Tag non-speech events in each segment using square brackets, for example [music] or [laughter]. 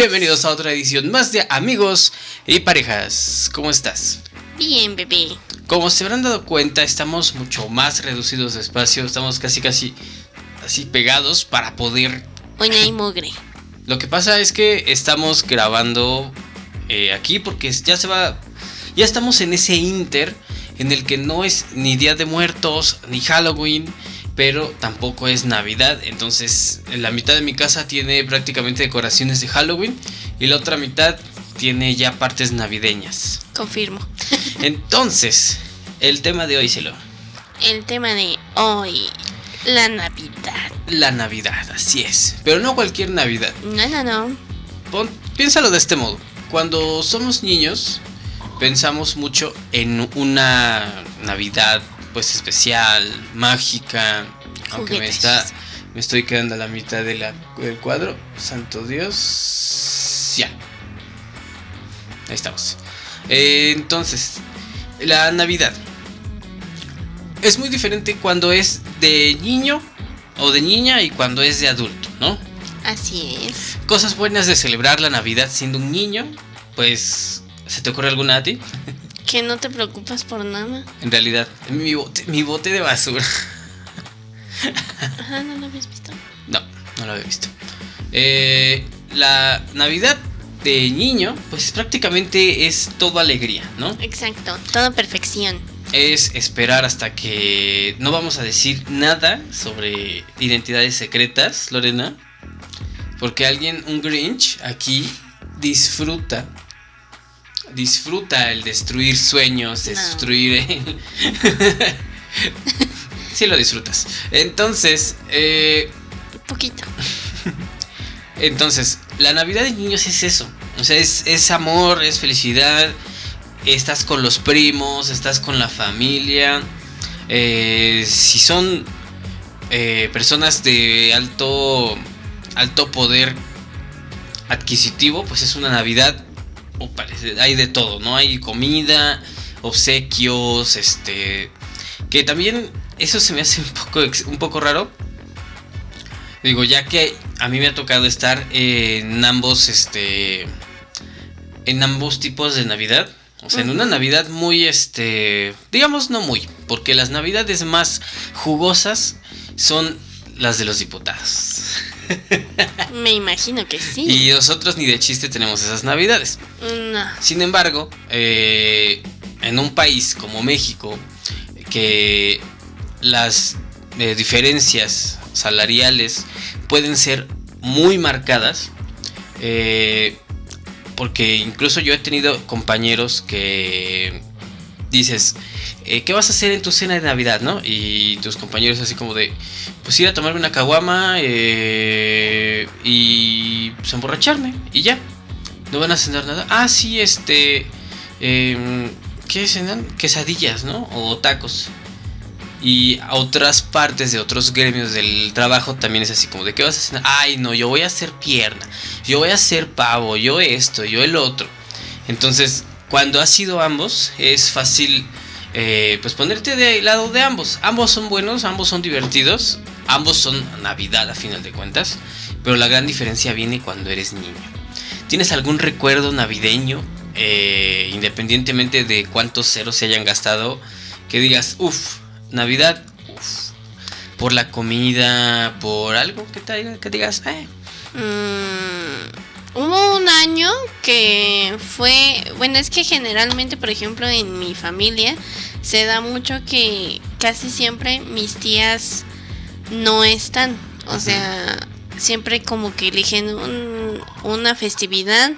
Bienvenidos a otra edición más de Amigos y Parejas. ¿Cómo estás? Bien, bebé. Como se habrán dado cuenta, estamos mucho más reducidos de espacio. Estamos casi, casi así pegados para poder. Hoy no hay mugre. [laughs] Lo que pasa es que estamos grabando eh, aquí porque ya se va. Ya estamos en ese inter en el que no es ni Día de Muertos ni Halloween pero tampoco es Navidad. Entonces, la mitad de mi casa tiene prácticamente decoraciones de Halloween y la otra mitad tiene ya partes navideñas. Confirmo. [laughs] Entonces, el tema de hoy, Cielo. El tema de hoy, la Navidad. La Navidad, así es. Pero no cualquier Navidad. No, no, no. piénsalo de este modo. Cuando somos niños, pensamos mucho en una Navidad pues especial, mágica, aunque me está me estoy quedando a la mitad de la, del cuadro. Santo Dios. Ya. Ahí estamos. Eh, entonces, la Navidad. Es muy diferente cuando es de niño o de niña y cuando es de adulto, ¿no? Así es. Cosas buenas de celebrar la Navidad siendo un niño, pues, ¿se te ocurre alguna a ti? Que no te preocupas por nada. En realidad, mi bote, mi bote de basura. Ajá, ¿no lo habías visto? No, no lo había visto. Eh, la Navidad de niño, pues prácticamente es todo alegría, ¿no? Exacto, toda perfección. Es esperar hasta que no vamos a decir nada sobre identidades secretas, Lorena. Porque alguien, un Grinch, aquí disfruta disfruta el destruir sueños, destruir... [laughs] [laughs] sí lo disfrutas. Entonces, eh... poquito. [laughs] Entonces, la Navidad de niños es eso. O sea, es, amor, es felicidad. Estás con los primos, estás con la familia. Eh, si son eh, personas de alto, alto poder adquisitivo, pues es una Navidad hay de todo, ¿no? Hay comida, obsequios, este... Que también eso se me hace un poco, un poco raro. Digo, ya que a mí me ha tocado estar en ambos, este... En ambos tipos de Navidad. O sea, en una Navidad muy, este... Digamos no muy, porque las Navidades más jugosas son las de los diputados. [laughs] Me imagino que sí. Y nosotros ni de chiste tenemos esas navidades. No. Sin embargo, eh, en un país como México, que las eh, diferencias salariales pueden ser muy marcadas, eh, porque incluso yo he tenido compañeros que dices, eh, ¿qué vas a hacer en tu cena de Navidad, no? Y tus compañeros así como de, pues ir a tomarme una caguama eh, y pues emborracharme y ya. No van a cenar nada. Ah, sí, este, eh, ¿qué cenan? Quesadillas, ¿no? O tacos. Y a otras partes de otros gremios del trabajo también es así como de, ¿qué vas a cenar? Ay, no, yo voy a hacer pierna, yo voy a hacer pavo, yo esto, yo el otro. Entonces, cuando has sido ambos, es fácil eh, pues ponerte de lado de ambos. Ambos son buenos, ambos son divertidos, ambos son Navidad a final de cuentas, pero la gran diferencia viene cuando eres niño. ¿Tienes algún recuerdo navideño, eh, independientemente de cuántos ceros se hayan gastado, que digas, uff, Navidad, por la comida, por algo que, te, que digas, eh? Mm, hubo un año que fue, bueno, es que generalmente, por ejemplo, en mi familia se da mucho que casi siempre mis tías no están. O sea, siempre como que eligen una festividad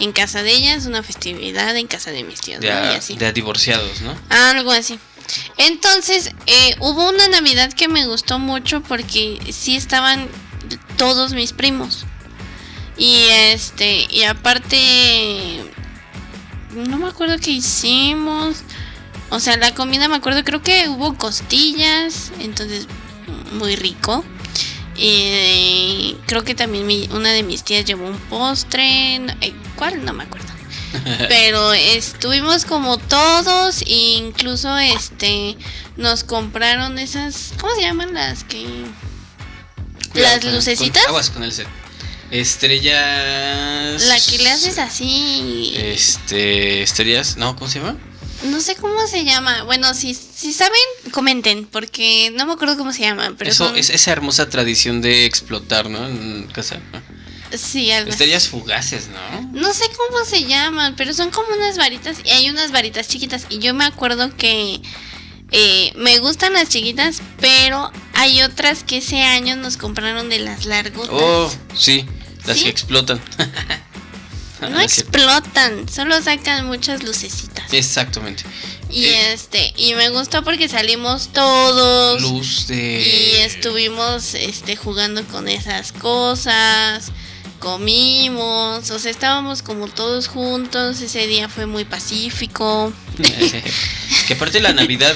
en casa de ellas, una festividad en casa de mis tías. De, divorciados, ¿no? Algo así. Entonces, eh, hubo una Navidad que me gustó mucho porque sí estaban todos mis primos. Y este, y aparte, no me acuerdo qué hicimos. O sea, la comida me acuerdo, creo que hubo costillas, entonces muy rico. Y creo que también una de mis tías llevó un postre. Eh, ¿Cuál? No me acuerdo. [laughs] Pero estuvimos como todos, e incluso este nos compraron esas, ¿cómo se llaman las que las lucecitas? aguas con el set. Estrellas. La que le haces así. Este. Estrellas. No, ¿cómo se llama? No sé cómo se llama. Bueno, si, si saben, comenten, porque no me acuerdo cómo se llama. Pero Eso son- es esa hermosa tradición de explotar, ¿no? En casa. ¿no? Sí, algo así. Estrellas fugaces, ¿no? No sé cómo se llaman, pero son como unas varitas y hay unas varitas chiquitas. Y yo me acuerdo que eh, me gustan las chiquitas, pero hay otras que ese año nos compraron de las largotas. Oh, sí, las ¿Sí? que explotan. [laughs] no [laughs] explotan, solo sacan muchas lucecitas. Exactamente. Y Eh, este, y me gustó porque salimos todos. Luz de. Y estuvimos este jugando con esas cosas. Comimos, o sea, estábamos como todos juntos. Ese día fue muy pacífico. [laughs] que aparte la Navidad,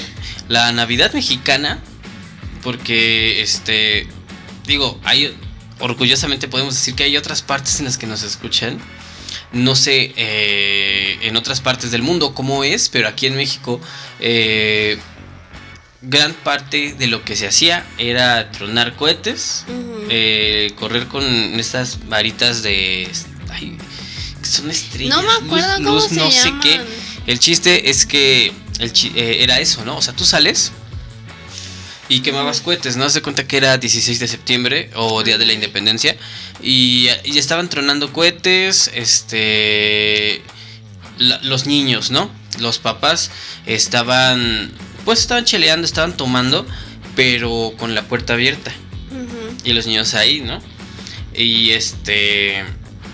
la Navidad mexicana, porque este, digo, hay, orgullosamente podemos decir que hay otras partes en las que nos escuchan. No sé eh, en otras partes del mundo cómo es, pero aquí en México eh, gran parte de lo que se hacía era tronar cohetes, eh, correr con estas varitas de... ay, son estrellas. no me acuerdo luz- cómo luz se no sé llaman. qué. El chiste es que el chi- eh, era eso, ¿no? O sea, tú sales y quemabas cohetes, ¿no? Se cuenta que era 16 de septiembre o Día de la Independencia y, y estaban tronando cohetes, este... la- los niños, ¿no? Los papás estaban... Pues estaban cheleando, estaban tomando, pero con la puerta abierta y los niños ahí, ¿no? Y este.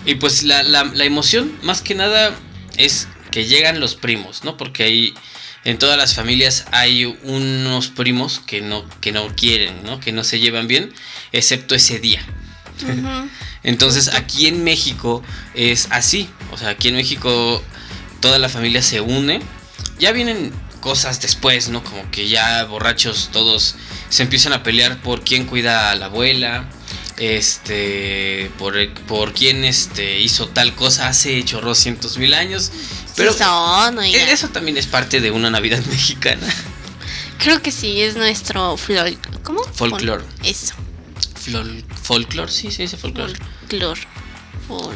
Y pues la, la, la emoción, más que nada, es que llegan los primos, ¿no? Porque ahí en todas las familias hay unos primos que no, que no quieren, ¿no? Que no se llevan bien, excepto ese día. [laughs] Entonces aquí en México es así. O sea, aquí en México toda la familia se une. Ya vienen cosas después, ¿no? Como que ya borrachos todos se empiezan a pelear por quién cuida a la abuela. Este, por, por quién este, hizo tal cosa hace chorrocientos mil años. Pero Sí son, e- eso también es parte de una Navidad [laughs] mexicana. Creo que sí, es nuestro flor. ¿Cómo? Folclor. Eso. Flor, folclor, sí, se dice folclor. Folclor. Fol-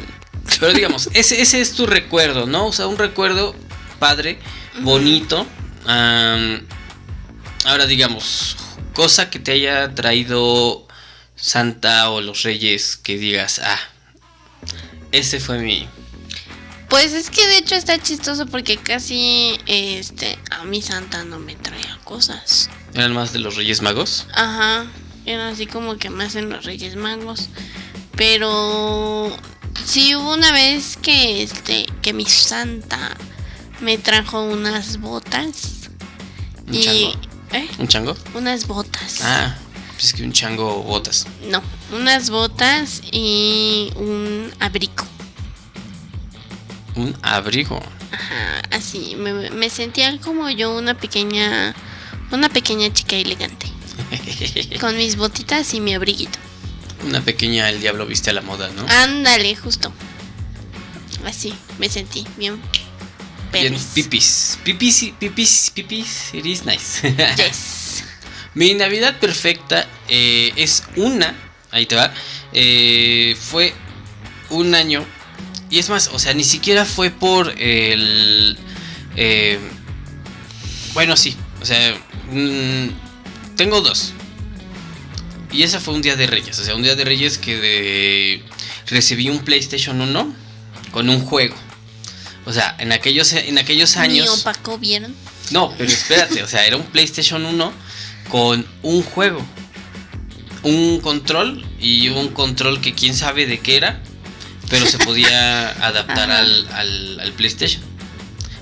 Pero digamos, ese, ese es tu recuerdo, ¿no? O sea, un recuerdo padre, bonito. Ahora digamos, cosa que te haya traído Santa o los Reyes que digas, ah, ese fue mi... Pues es que de hecho está chistoso porque casi este a mi santa no me traía cosas. Eran más de los Reyes Magos. Ajá. Era así como que más en los Reyes Magos. Pero sí hubo una vez que este que mi santa me trajo unas botas Un y chango. ¿eh? ¿Un chango? unas botas. Ah, pues que un chango botas. No, unas botas y un abrigo. Un abrigo. Ajá, así me, me sentía como yo una pequeña una pequeña chica elegante [laughs] con mis botitas y mi abriguito. Una pequeña El Diablo Viste a la Moda, ¿no? Ándale, justo. Así, me sentí bien. Bien, perris. pipis. Pipis, pipis, pipis, it is nice. [laughs] Yes. Mi Navidad perfecta eh, es una, ahí te va, eh, fue un año, y es más, o sea, ni siquiera fue por el... eh, bueno, sí, o sea, mm, tengo dos. Y esa fue un día de Reyes, o sea, un día de Reyes que de- recibí un PlayStation 1 con un juego. O sea, en aquellos, en aquellos años... opaco, ¿vieron? No, pero espérate, o sea, era un PlayStation 1 con un juego. Un control y un control que quién sabe de qué era, pero se podía [laughs] adaptar al, al- al PlayStation.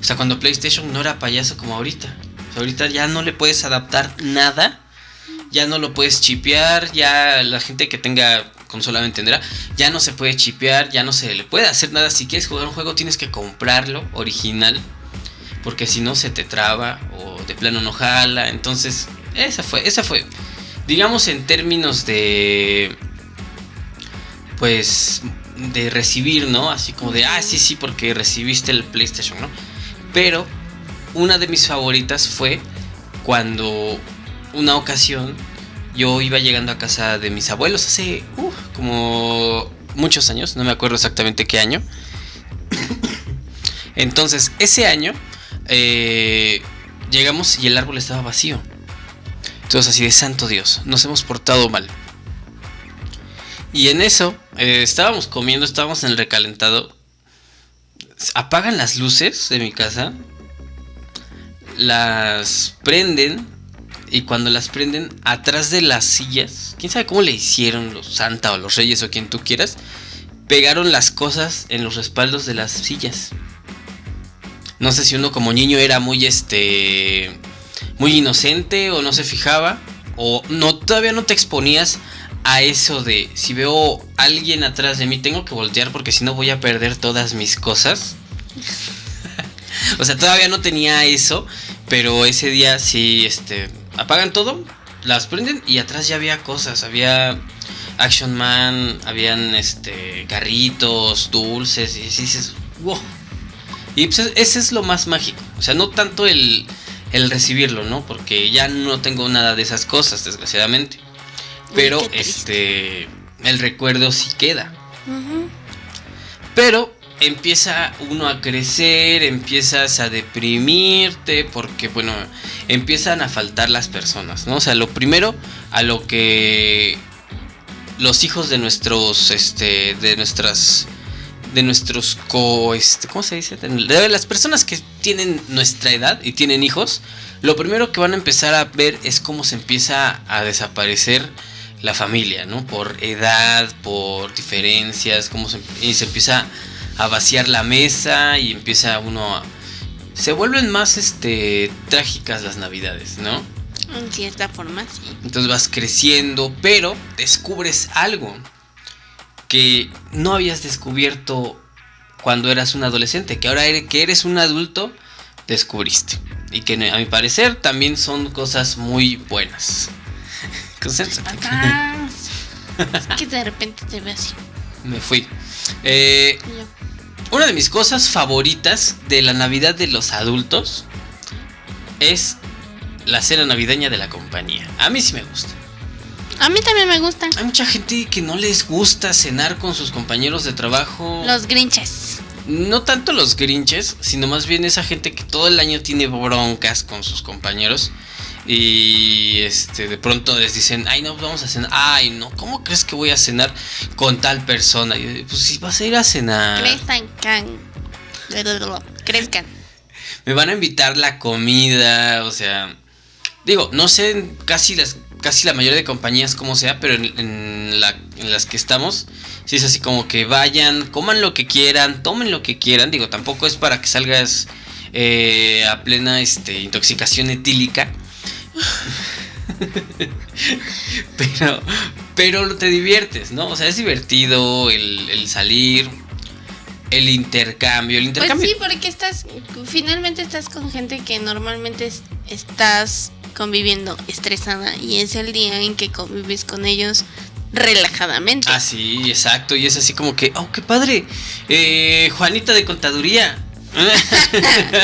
O sea, cuando PlayStation no era payaso como ahorita. O sea, ahorita ya no le puedes adaptar nada, ya no lo puedes chipear, ya la gente que tenga consola me entenderá, ya no se puede chipear, ya no se le puede hacer nada. Si quieres jugar un juego tienes que comprarlo original porque si no se te traba o de plano no jala. Entonces, esa fue, esa fue. Digamos en términos de pues de recibir, ¿no? Así como de, ah, sí, sí, porque recibiste el PlayStation, ¿no? Pero una de mis favoritas fue cuando una ocasión yo iba llegando a casa de mis abuelos hace como muchos años, no me acuerdo exactamente qué año. [coughs] Entonces, ese año eh, llegamos y el árbol estaba vacío. Entonces así de santo Dios, nos hemos portado mal. Y en eso, eh, estábamos comiendo, estábamos en el recalentado. Apagan las luces de mi casa. Las prenden. Y cuando las prenden, atrás de las sillas, quién sabe cómo le hicieron los Santa o los Reyes o quien tú quieras, pegaron las cosas en los respaldos de las sillas. No sé si uno como niño era muy este muy inocente o no se fijaba o no todavía no te exponías a eso de si veo alguien atrás de mí tengo que voltear porque si no voy a perder todas mis cosas. [laughs] o sea, todavía no tenía eso, pero ese día sí este apagan todo, las prenden y atrás ya había cosas, había Action Man, habían este carritos, dulces y dices, wow. Y pues ese es lo más mágico, o sea, no tanto el, el recibirlo, ¿no? Porque ya no tengo nada de esas cosas, desgraciadamente. Pero este el recuerdo sí queda. Pero empieza uno a crecer, empiezas a deprimirte, porque bueno, empiezan a faltar las personas, ¿no? O sea, lo primero a lo que los hijos de nuestros, este, de nuestras, de nuestros co, este, ¿cómo se dice? De las personas que tienen nuestra edad y tienen hijos, lo primero que van a empezar a ver es cómo se empieza a desaparecer la familia, ¿no? Por edad, por diferencias, cómo se, y se empieza a vaciar la mesa y empieza uno a... Se vuelven más este trágicas las navidades, ¿no? En cierta forma, sí. Entonces vas creciendo, pero descubres algo que no habías descubierto cuando eras un adolescente, que ahora que eres un adulto, descubriste. Y que a mi parecer también son cosas muy buenas. [laughs] Concéntrate. es que de repente te ve así. Me fui. Eh, una de mis cosas favoritas de la Navidad de los adultos es la cena navideña de la compañía. A mí sí me gusta. A mí también me gusta. Hay mucha gente que no les gusta cenar con sus compañeros de trabajo. Los grinches. No tanto los grinches, sino más bien esa gente que todo el año tiene broncas con sus compañeros. Y este de pronto les dicen, ay no, vamos a cenar. Ay no, ¿cómo crees que voy a cenar con tal persona? Y pues si vas a ir a cenar. Crezcan, crezcan. Me van a invitar la comida, o sea, digo, no sé casi las casi la mayoría de compañías como sea, pero en, las que estamos, si es así como que vayan, coman lo que quieran, tomen lo que quieran. Digo, tampoco es para que salgas eh, a plena este, intoxicación etílica. [laughs] pero, pero te diviertes, ¿no? O sea, es divertido el, salir, el intercambio, el intercambio. Pues sí, porque estás, finalmente estás con gente que normalmente estás conviviendo estresada y es el día en que convives con ellos relajadamente. Ah, sí, exacto. Y es así como que, oh, qué padre. Eh, Juanita de contaduría. [laughs]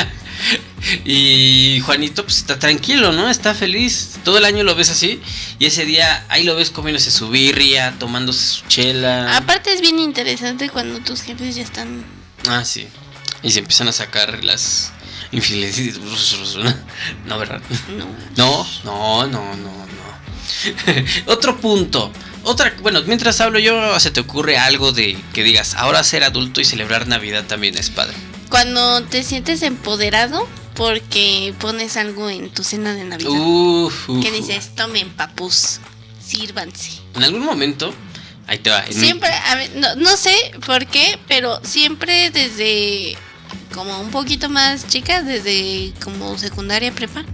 [laughs] [laughs] y Juanito pues está tranquilo, ¿no? Está feliz. Todo el año lo ves así. Y ese día ahí lo ves comiéndose su birria, tomándose su chela. Aparte es bien interesante cuando tus jefes ya están... Ah, sí. Y se empiezan a sacar las infidelidades. [laughs] No, ¿verdad? No. No, no, no, no, no. [laughs] Otro punto. Otra, bueno, mientras hablo yo, ¿se te ocurre algo de que digas, ahora ser adulto y celebrar Navidad también es padre? Cuando te sientes empoderado porque pones algo en tu cena de Navidad. que dices, tomen papus, sírvanse. En algún momento, ahí te va. Siempre, no, no sé por qué, pero siempre desde como un poquito más chica, desde como secundaria prepa,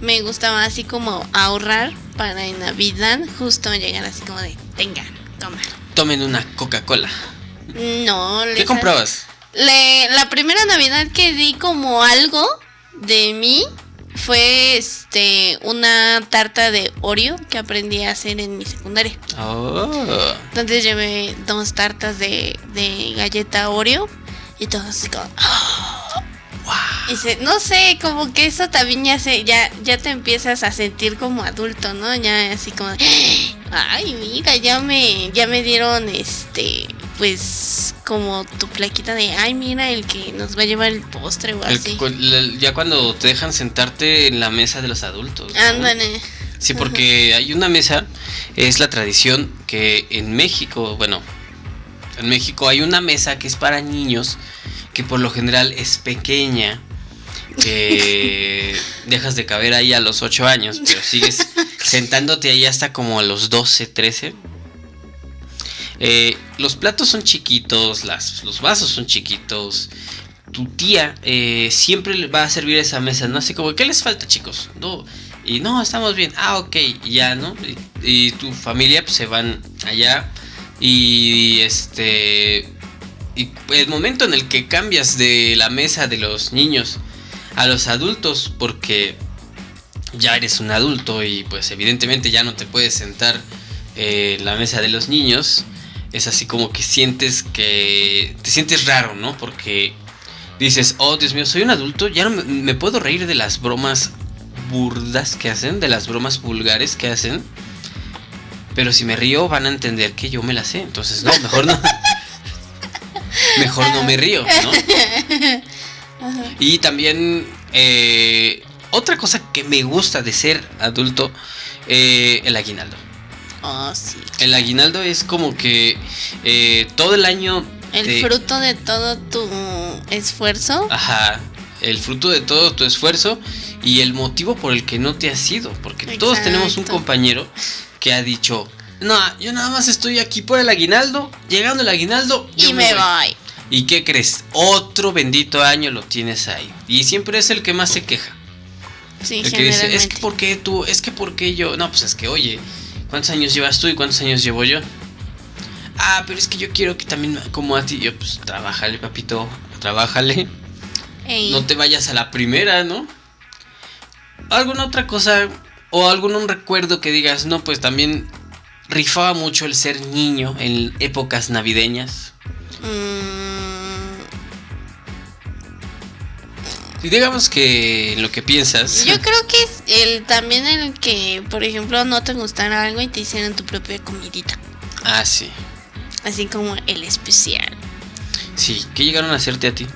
me gustaba así como ahorrar para en Navidad justo llegar así como de, tenga, toma. Tomen una Coca-Cola. No, ¿Qué comprabas? La primera Navidad que di como algo de mí fue este una tarta de Oreo que aprendí a hacer en mi secundaria. Oh. Entonces llevé dos tartas de, de galleta Oreo y todo así como... Ese- no sé, como que eso también ya se, ya, ya te empiezas a sentir como adulto, ¿no? Ya así como, ay, mira, ya me, ya me dieron este, pues, como tu plaquita de, ay, mira, el que nos va a llevar el postre o El así. ya cuando te dejan sentarte en la mesa de los adultos. ¿no? Ándale. Sí, porque hay una mesa, es la tradición que en México, bueno, en México hay una mesa que es para niños, que por lo general es pequeña, que dejas de caber ahí a los 8 años, pero sigues [laughs] sentándote ahí hasta como a los 12, 13. Eh, los platos son chiquitos, las, los vasos son chiquitos. Tu tía eh, siempre va a servir esa mesa, ¿no? Así como, ¿qué les falta, chicos? No, y no, estamos bien. Ah, ok, y ya, ¿no? Y, y tu familia pues, se van allá. Y este. Y el momento en el que cambias de la mesa de los niños a los adultos, porque ya eres un adulto y pues evidentemente ya no te puedes sentar eh, en la mesa de los niños, es así como que sientes que te sientes raro, ¿no? Porque dices, oh Dios mío, soy un adulto, ya no me, me puedo reír de las bromas burdas que hacen, de las bromas vulgares que hacen. Pero si me río van a entender que yo me la sé. Entonces, no, mejor no. [laughs] mejor no me río, ¿no? [laughs] Y también eh, otra cosa que me gusta de ser adulto, eh, el aguinaldo. Oh, sí. El aguinaldo es como que eh, todo el año... El te- fruto de todo tu esfuerzo. Ajá, el fruto de todo tu esfuerzo y el motivo por el que no te has ido. Porque todos tenemos un compañero que ha dicho, no, yo nada más estoy aquí por el aguinaldo, llegando el aguinaldo yo y me voy. ¿Y qué crees? Otro bendito año lo tienes ahí. Y siempre es el que más se queja. Sí, El que dice, es que ¿por qué tú? Es que ¿por qué yo? No, pues es que, oye, ¿cuántos años llevas tú y cuántos años llevo yo? Ah, pero es que yo quiero que también, como a ti, yo, pues, trabájale, papito, trabájale. Ey, No te vayas a la primera, ¿no? ¿Alguna otra cosa o algún recuerdo que digas, no, pues también rifaba mucho el ser niño en épocas navideñas? mm, Y digamos que lo que piensas. Yo creo que es el también el que, por ejemplo, no te gustara algo y te hicieran tu propia comidita. Ah, sí. Así como el especial. Sí, ¿qué llegaron a hacerte a ti?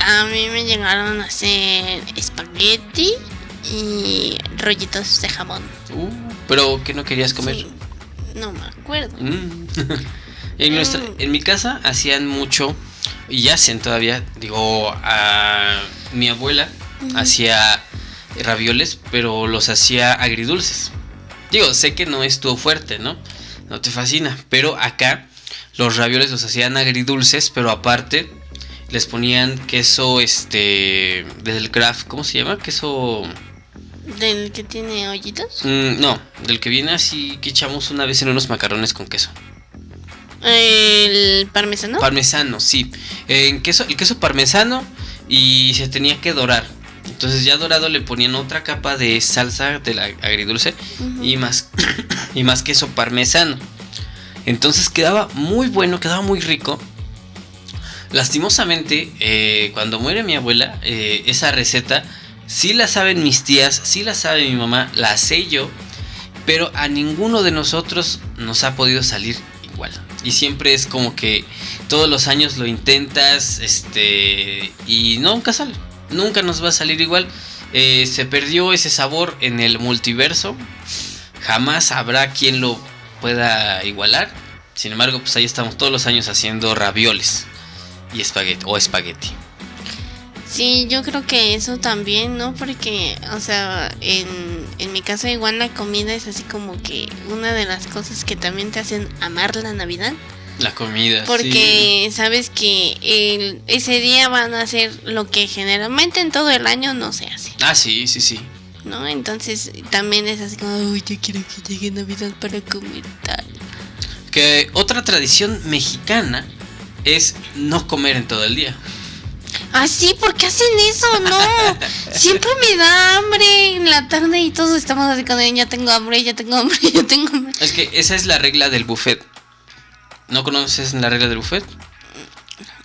A mí me llegaron a hacer espagueti y rollitos de jamón. Uh, pero que no querías comer. Sí, no me acuerdo. Mm. [laughs] en, nuestra, Mm. en mi casa hacían mucho, y hacen todavía, digo, a mi abuela hacía ravioles, pero los hacía agridulces. Digo, sé que no es tu fuerte, ¿no? No te fascina, pero acá los ravioles los hacían agridulces, pero aparte les ponían queso, este, del craft, ¿cómo se llama? Queso... Del que tiene hoyitos. Mm, no, del que viene así que echamos una vez en unos macarrones con queso. El parmesano. Parmesano, sí. En queso, el queso parmesano y se tenía que dorar. Entonces ya dorado le ponían otra capa de salsa de la agridulce Ujú. y más [coughs] y más queso parmesano. Entonces quedaba muy bueno, quedaba muy rico. Lastimosamente, eh, cuando muere mi abuela, eh, esa receta sí la saben mis tías, sí la sabe mi mamá, la sé yo, pero a ninguno de nosotros nos ha podido salir igual. Y siempre es como que todos los años lo intentas, este, y nunca sale, nunca nos va a salir igual. Eh, se perdió ese sabor en el multiverso, jamás habrá quien lo pueda igualar. Sin embargo, pues ahí estamos todos los años haciendo ravioles y espagueti o espagueti. Sí, yo creo que eso también, ¿no? Porque, o sea, en, en mi caso igual la comida es así como que una de las cosas que también te hacen amar la Navidad. La comida. Porque sabes que el- ese día van a hacer lo que generalmente en todo el año no se hace. Ah, sí, sí, sí. ¿no? Entonces también es así como, uy, yo quiero que llegue Navidad para comer tal. Que otra tradición mexicana es no comer en todo el día. Ah, sí, ¿por qué hacen eso? No, siempre me da hambre en la tarde y todos estamos así con ya tengo hambre, ya tengo hambre, [laughs] ya tengo hambre. Es que esa es la regla del buffet. ¿No conoces la regla del buffet?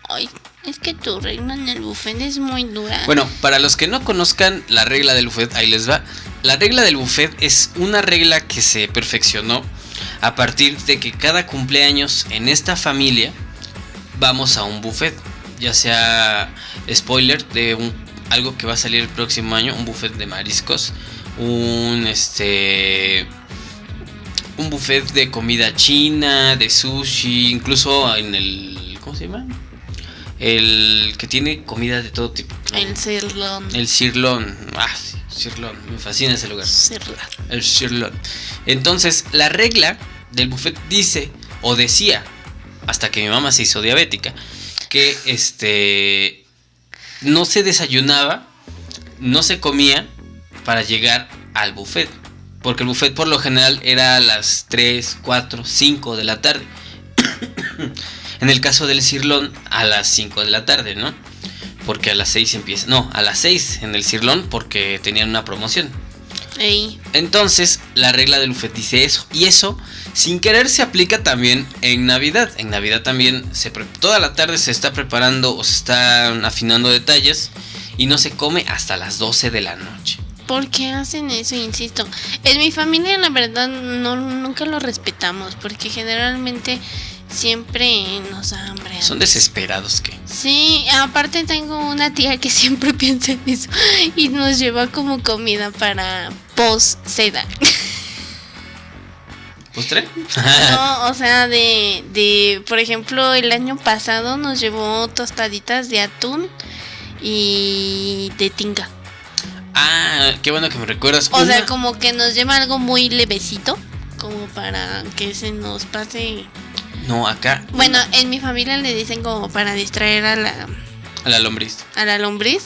Ay, Es que tu regla en el buffet es muy dura. Bueno, para los que no conozcan la regla del buffet, ahí les va. La regla del buffet es una regla que se perfeccionó a partir de que cada cumpleaños en esta familia vamos a un buffet. Ya sea spoiler de un, algo que va a salir el próximo año, un buffet de mariscos, un este un buffet de comida china, de sushi, incluso en el ¿cómo se llama? El que tiene comida de todo tipo. El sirloin. El sirloin. Ah, sí, sirloin. Me fascina ese lugar. El sirloin. Entonces, la regla del buffet dice, o decía, hasta que mi mamá se hizo diabética, que este no se desayunaba, no se comía para llegar al buffet. Porque el buffet por lo general era a las 3, 4, 5 de la tarde. [coughs] en el caso del cirlón, a las 5 de la tarde, ¿no? Porque a las 6 empieza. No, a las 6 en el cirlón porque tenían una promoción. Ey. Entonces, la regla del buffet dice eso. Y eso, sin querer, se aplica también en Navidad. En Navidad también, se toda la tarde se está preparando o se están afinando detalles. Y no se come hasta las 12 de la noche. ¿Por qué hacen eso? Insisto. En mi familia, la verdad, no, nunca lo respetamos. Porque generalmente siempre nos da hambre. Son desesperados que. Sí, aparte tengo una tía que [laughs] siempre piensa en eso. Y nos lleva como comida para post seda. [laughs] ¿Postre? No, o sea, de, de, por ejemplo, el año pasado nos llevó tostaditas de atún y de tinga. ah, qué bueno que me recuerdas. O sea, como que nos lleva algo muy levecito, como para que se nos pase. No, acá. Bueno, en mi familia le dicen como para distraer a la, A la lombriz. a la lombriz.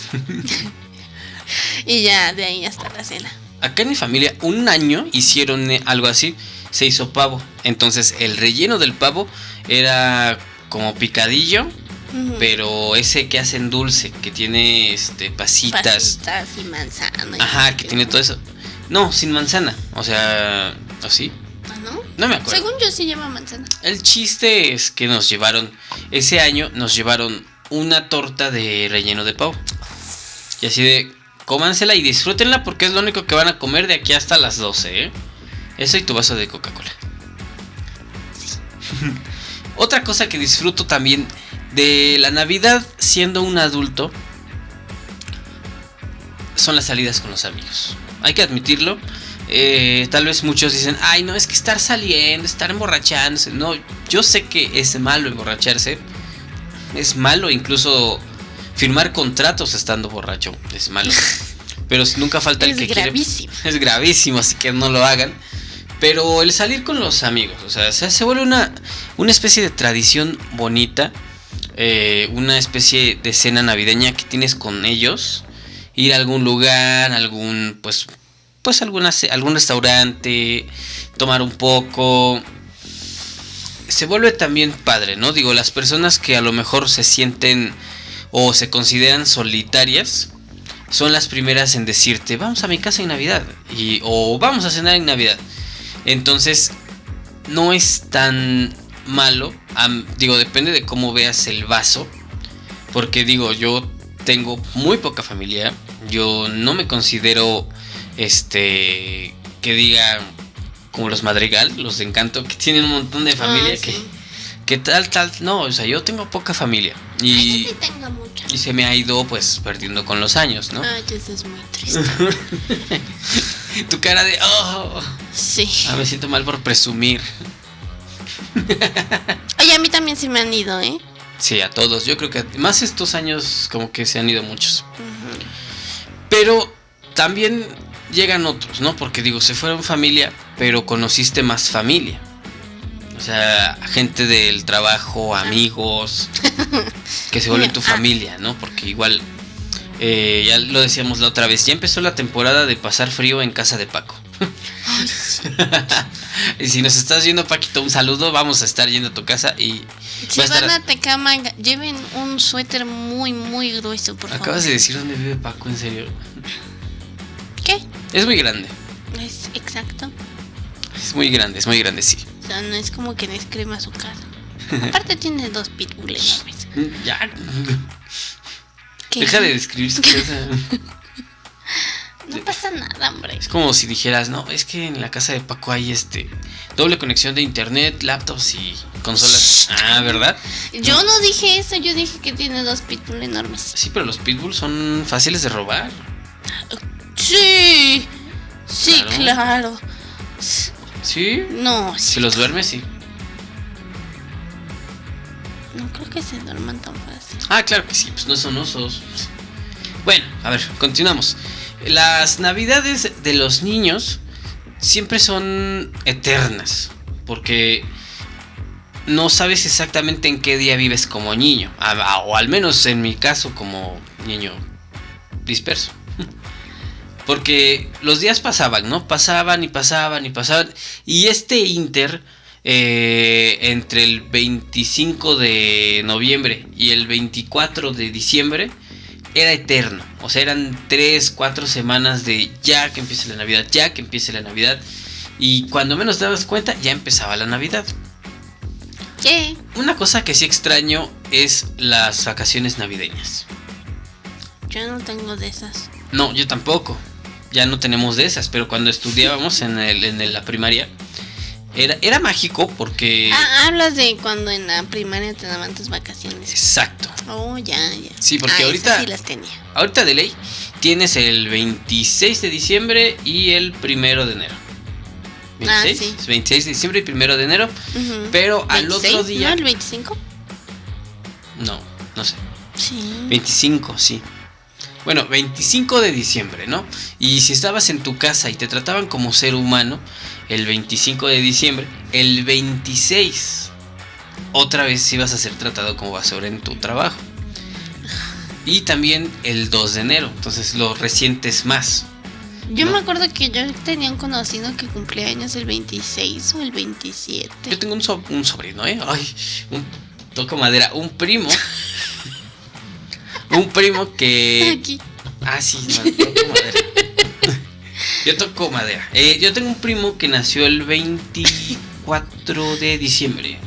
[laughs] y ya de ahí hasta la cena. Acá en mi familia, un año hicieron eh, algo así. Se hizo pavo. Entonces, el relleno del pavo era como picadillo. Pero ese que hacen dulce, que tiene este pasitas. Pasitas y manzana. y Ajá, que tiene todo eso. No, sin manzana. O sea, así. Ah, ¿no? No me acuerdo. Según yo sí lleva manzana. El chiste es que nos llevaron, ese año nos llevaron una torta de relleno de pavo. Y así de, cómansela y disfrútenla porque es lo único que van a comer de aquí hasta las 12, ¿eh? Eso y tu vaso de Coca-Cola. Otra cosa que disfruto también de la Navidad siendo un adulto son las salidas con los amigos. Hay que admitirlo. Eh, tal vez muchos dicen, ay, no, es que estar saliendo, estar emborrachándose. No, yo sé que es malo emborracharse. Es malo incluso firmar contratos estando borracho. Es malo. [laughs] Pero nunca falta el Es que quiere. gravísimo. Es gravísimo, así que no lo hagan. Pero el salir con los amigos, o sea, se, vuelve una, una especie de tradición bonita. eh, una especie de cena navideña que tienes con ellos. Ir a algún lugar, algún, pues, pues alguna, algún restaurante, tomar un poco. Se vuelve también padre, ¿no? Digo, las personas que a lo mejor se sienten o se consideran solitarias son las primeras en decirte, vamos a mi casa en Navidad y o vamos a cenar en Navidad. Entonces, no es tan malo, digo, depende de cómo veas el vaso, porque digo, yo tengo muy poca familia, yo no me considero este que diga como los Madrigal, los de Encanto, que tienen un montón de familia Ah, que sí. que tal tal, no, o sea, yo tengo poca familia y Ay, yo sí tengo mucha. y se me ha ido pues perdiendo con los años, ¿no? Ay, eso es muy triste. [laughs] Tu cara de, oh, Sí. ah, me siento mal por presumir. Oye, a mí también se me han ido, ¿eh? Sí, a todos. Yo creo que más estos años como que se han ido muchos. Pero también llegan otros, ¿no? Porque digo, se fueron familia, pero conociste más familia. O sea, gente del trabajo, amigos, [laughs] que se vuelven tu Ah. familia, ¿no? Porque igual, eh, ya lo decíamos la otra vez, ya empezó la temporada de pasar frío en casa de Paco. [laughs] Y si nos estás viendo, Paquito, un saludo, vamos a estar yendo a tu casa y... Si va a estar- van a Tecámaga, lleven un suéter muy, muy grueso, por favor. Acabas de decir dónde vive Paco, en serio. ¿Qué? Es muy grande, Es exacto. es muy grande, es muy grande, sí. O sea, no es como que les crema su casa. Aparte tiene dos pitbull enormes. [laughs] Ya. ¿Qué? Deja de describir su casa. No pasa nada, hombre. Es como si dijeras, no, es que en la casa de Paco hay este doble conexión de internet, laptops y consolas. Ah, ¿verdad? Yo no dije eso, yo dije que tiene dos pitbull enormes. Sí, pero los pitbulls son fáciles de robar. Sí, sí, Claro. claro. Sí. No, Si sí, los duermes, sí. no creo que se duerman tan fácil. Ah, claro que sí, pues no son osos. Bueno, a ver, continuamos. Las navidades de los niños siempre son eternas, porque no sabes exactamente en qué día vives como niño, o al menos en mi caso como niño disperso. [laughs] Porque los días pasaban, ¿no? Pasaban y pasaban y pasaban. Y este inter, eh, entre el 25 de noviembre y el 24 de diciembre, era eterno. O sea, eran 3, 4 semanas de ya que empiece la Navidad, ya que empiece la Navidad. Y cuando menos te dabas cuenta, ya empezaba la Navidad. ¿Qué? Una cosa que sí extraño es las vacaciones navideñas. Yo no tengo de esas. No, yo tampoco. Ya no tenemos de esas, pero cuando estudiábamos en, el- en la primaria, era, era mágico porque... Ah, hablas de cuando en la primaria te daban tus vacaciones. Exacto. Oh, ya, ya. Sí, porque Ah, ahorita- sí las tenía. Ahorita de ley tienes el 26 de diciembre y el primero de enero. Ah, 26, sí. 26 de diciembre y primero de enero. Ujú. Pero al 26, otro día... ¿No el 25? No, no sé. Sí. 25, sí. Bueno, 25 de diciembre, ¿no? Y si estabas en tu casa y te trataban como ser humano, el 25 de diciembre, el 26, otra vez ibas a ser tratado como basura en tu trabajo. Y también el 2 de enero, entonces lo resientes más. Yo ¿no? me acuerdo que yo tenía un conocido que cumplía años el 26 o el 27. Yo tengo un, so- un sobrino, ¿eh? Ay, un, toco madera, un primo. [laughs] un primo que... Aquí. Ah, sí, no, toco madera. Yo toco madera. Eh, yo tengo un primo que nació el 24 de diciembre.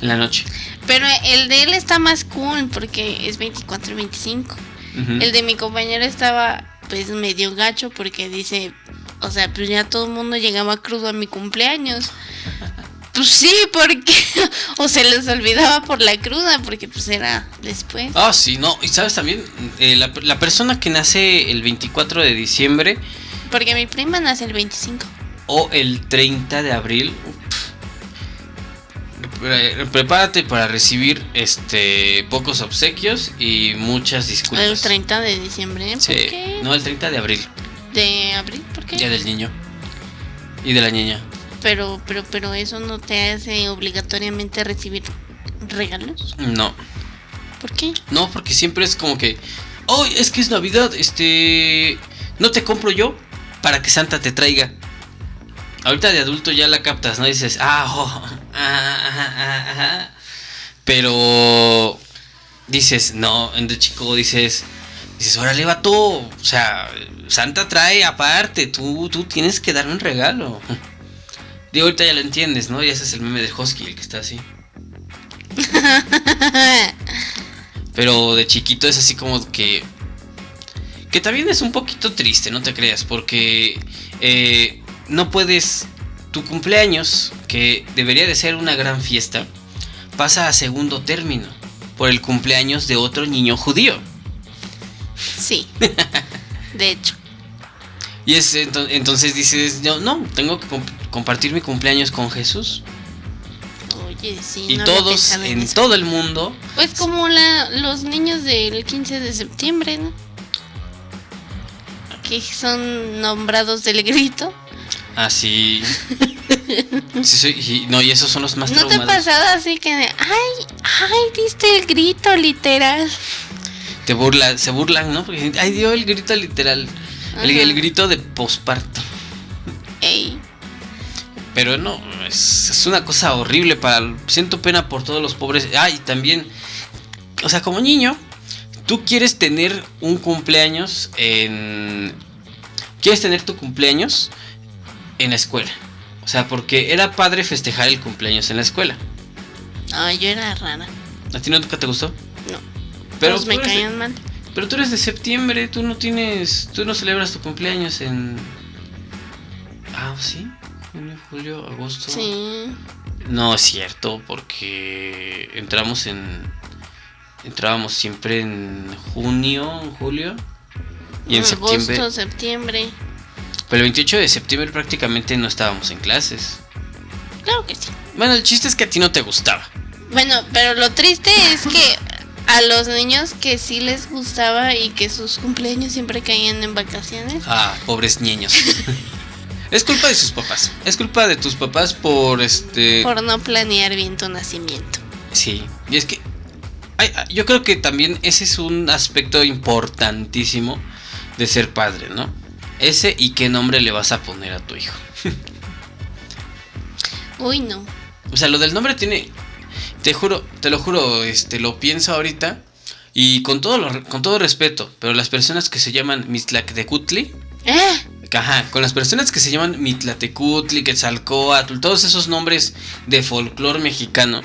En la noche. Pero el de él está más cool porque es 24 y 25. Ujú. El de mi compañero estaba pues medio gacho porque dice, o sea, pues ya todo el mundo llegaba crudo a mi cumpleaños. Pues sí, porque [laughs] o se les olvidaba por la cruda porque pues era después. Ah, sí, no. Y sabes también, Eh, la, la persona que nace el 24 de diciembre Porque mi prima nace el 25. o el 30 de abril. pre- Prepárate para recibir este pocos obsequios y muchas disculpas. El 30 de diciembre. ¿Por Sí, qué? no el 30 de abril, De abril, ¿por qué? día del niño y de la niña. Pero, pero, pero eso no te hace obligatoriamente recibir regalos. No, ¿Por qué? no, porque siempre es como que, oh, es que es Navidad, este, no te compro yo para que Santa te traiga. Ahorita de adulto ya la captas, ¿no? Dices, ah, oh, [laughs] ah, ah, ah, ah". pero dices, no, de chico dices, dices, órale, va todo, o sea, Santa trae aparte, tú, tú tienes que darme un regalo. [laughs] Digo, ahorita ya lo entiendes, ¿no? Y ese es el meme de Husky, el que está así. [laughs] Pero de chiquito es así como que. Que también es un poquito triste, no te creas, porque eh, no puedes. Tu cumpleaños, que debería de ser una gran fiesta, pasa a segundo término por el cumpleaños de otro niño judío. sí. [laughs] De hecho. Y es ento- entonces dices, no, no, tengo que comp- compartir mi cumpleaños con Jesús. Oye, sí. y no todos en todo el mundo Pues como la, los niños del 15 de septiembre, ¿no? Que son nombrados del grito. así. Sí, sí, y, no, y esos son los más ¿No te ha pasado así que ay, ay, diste el grito literal? Te burla, se burlan, ¿no? Porque ay, dio el grito literal. El, el grito de posparto. Ey, Pero no, es, es una cosa horrible para... Siento pena por todos los pobres. Ay, también... O sea, como niño, tú quieres tener un cumpleaños en... Quieres tener tu cumpleaños en la escuela. O sea, porque era padre festejar el cumpleaños en la escuela. ay, yo era rara. ¿A ti nunca te gustó? No. Pero Todos me de- caían mal. Pero tú eres de septiembre, tú no tienes. Tú no celebras tu cumpleaños en. Ah, sí. Junio, julio, agosto. Sí. No es cierto, porque entramos en. Entrábamos siempre en junio, en julio. Y en Agosto, septiembre. septiembre. Pero el 28 de septiembre prácticamente no estábamos en clases. Claro que sí. Bueno, el chiste es que a ti no te gustaba. Bueno, pero lo triste es que a los niños que sí les gustaba y que sus cumpleaños siempre caían en vacaciones. Ah, pobres niños. [laughs] es culpa de sus papás. Es culpa de tus papás por este. Por no planear bien tu nacimiento. Sí, y es que ay, ay, yo creo que también ese es un aspecto importantísimo de ser padre, ¿no? Ese y qué nombre le vas a poner a tu hijo. [laughs] Uy, no. O sea, lo del nombre tiene, te juro, te lo juro, este, lo pienso ahorita y con todo, lo- con todo respeto, pero las personas que se llaman Mitlactecutli, ¡Eh! Ajá, con las personas que se llaman Mitlatecutli, Quetzalcoatl, todos esos nombres de folclore mexicano.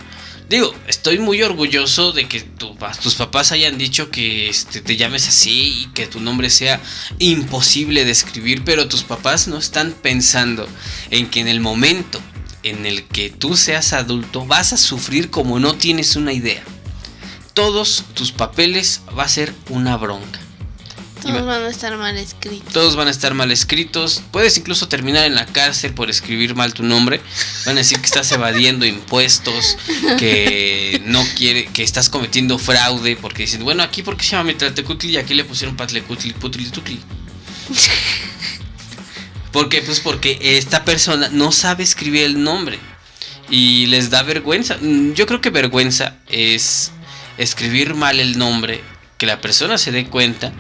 Digo, estoy muy orgulloso de que tus papás hayan dicho que este, te llames así y que tu nombre sea imposible de escribir, pero tus papás no están pensando en que en el momento en el que tú seas adulto vas a sufrir como no tienes una idea. Todos tus papeles va a ser una bronca. Todos van a estar mal escritos. todos van a estar mal escritos. Puedes incluso terminar en la cárcel por escribir mal tu nombre. Van a decir que estás evadiendo [laughs] impuestos, que no quiere, que estás cometiendo fraude, porque dicen, bueno, aquí porque se llama Mitlatecutli y aquí le pusieron Patlecutli, Putlitucli. [laughs] ¿Por qué? Pues porque esta persona no sabe escribir el nombre y les da vergüenza. Yo creo que vergüenza es escribir mal el nombre, que la persona se dé cuenta,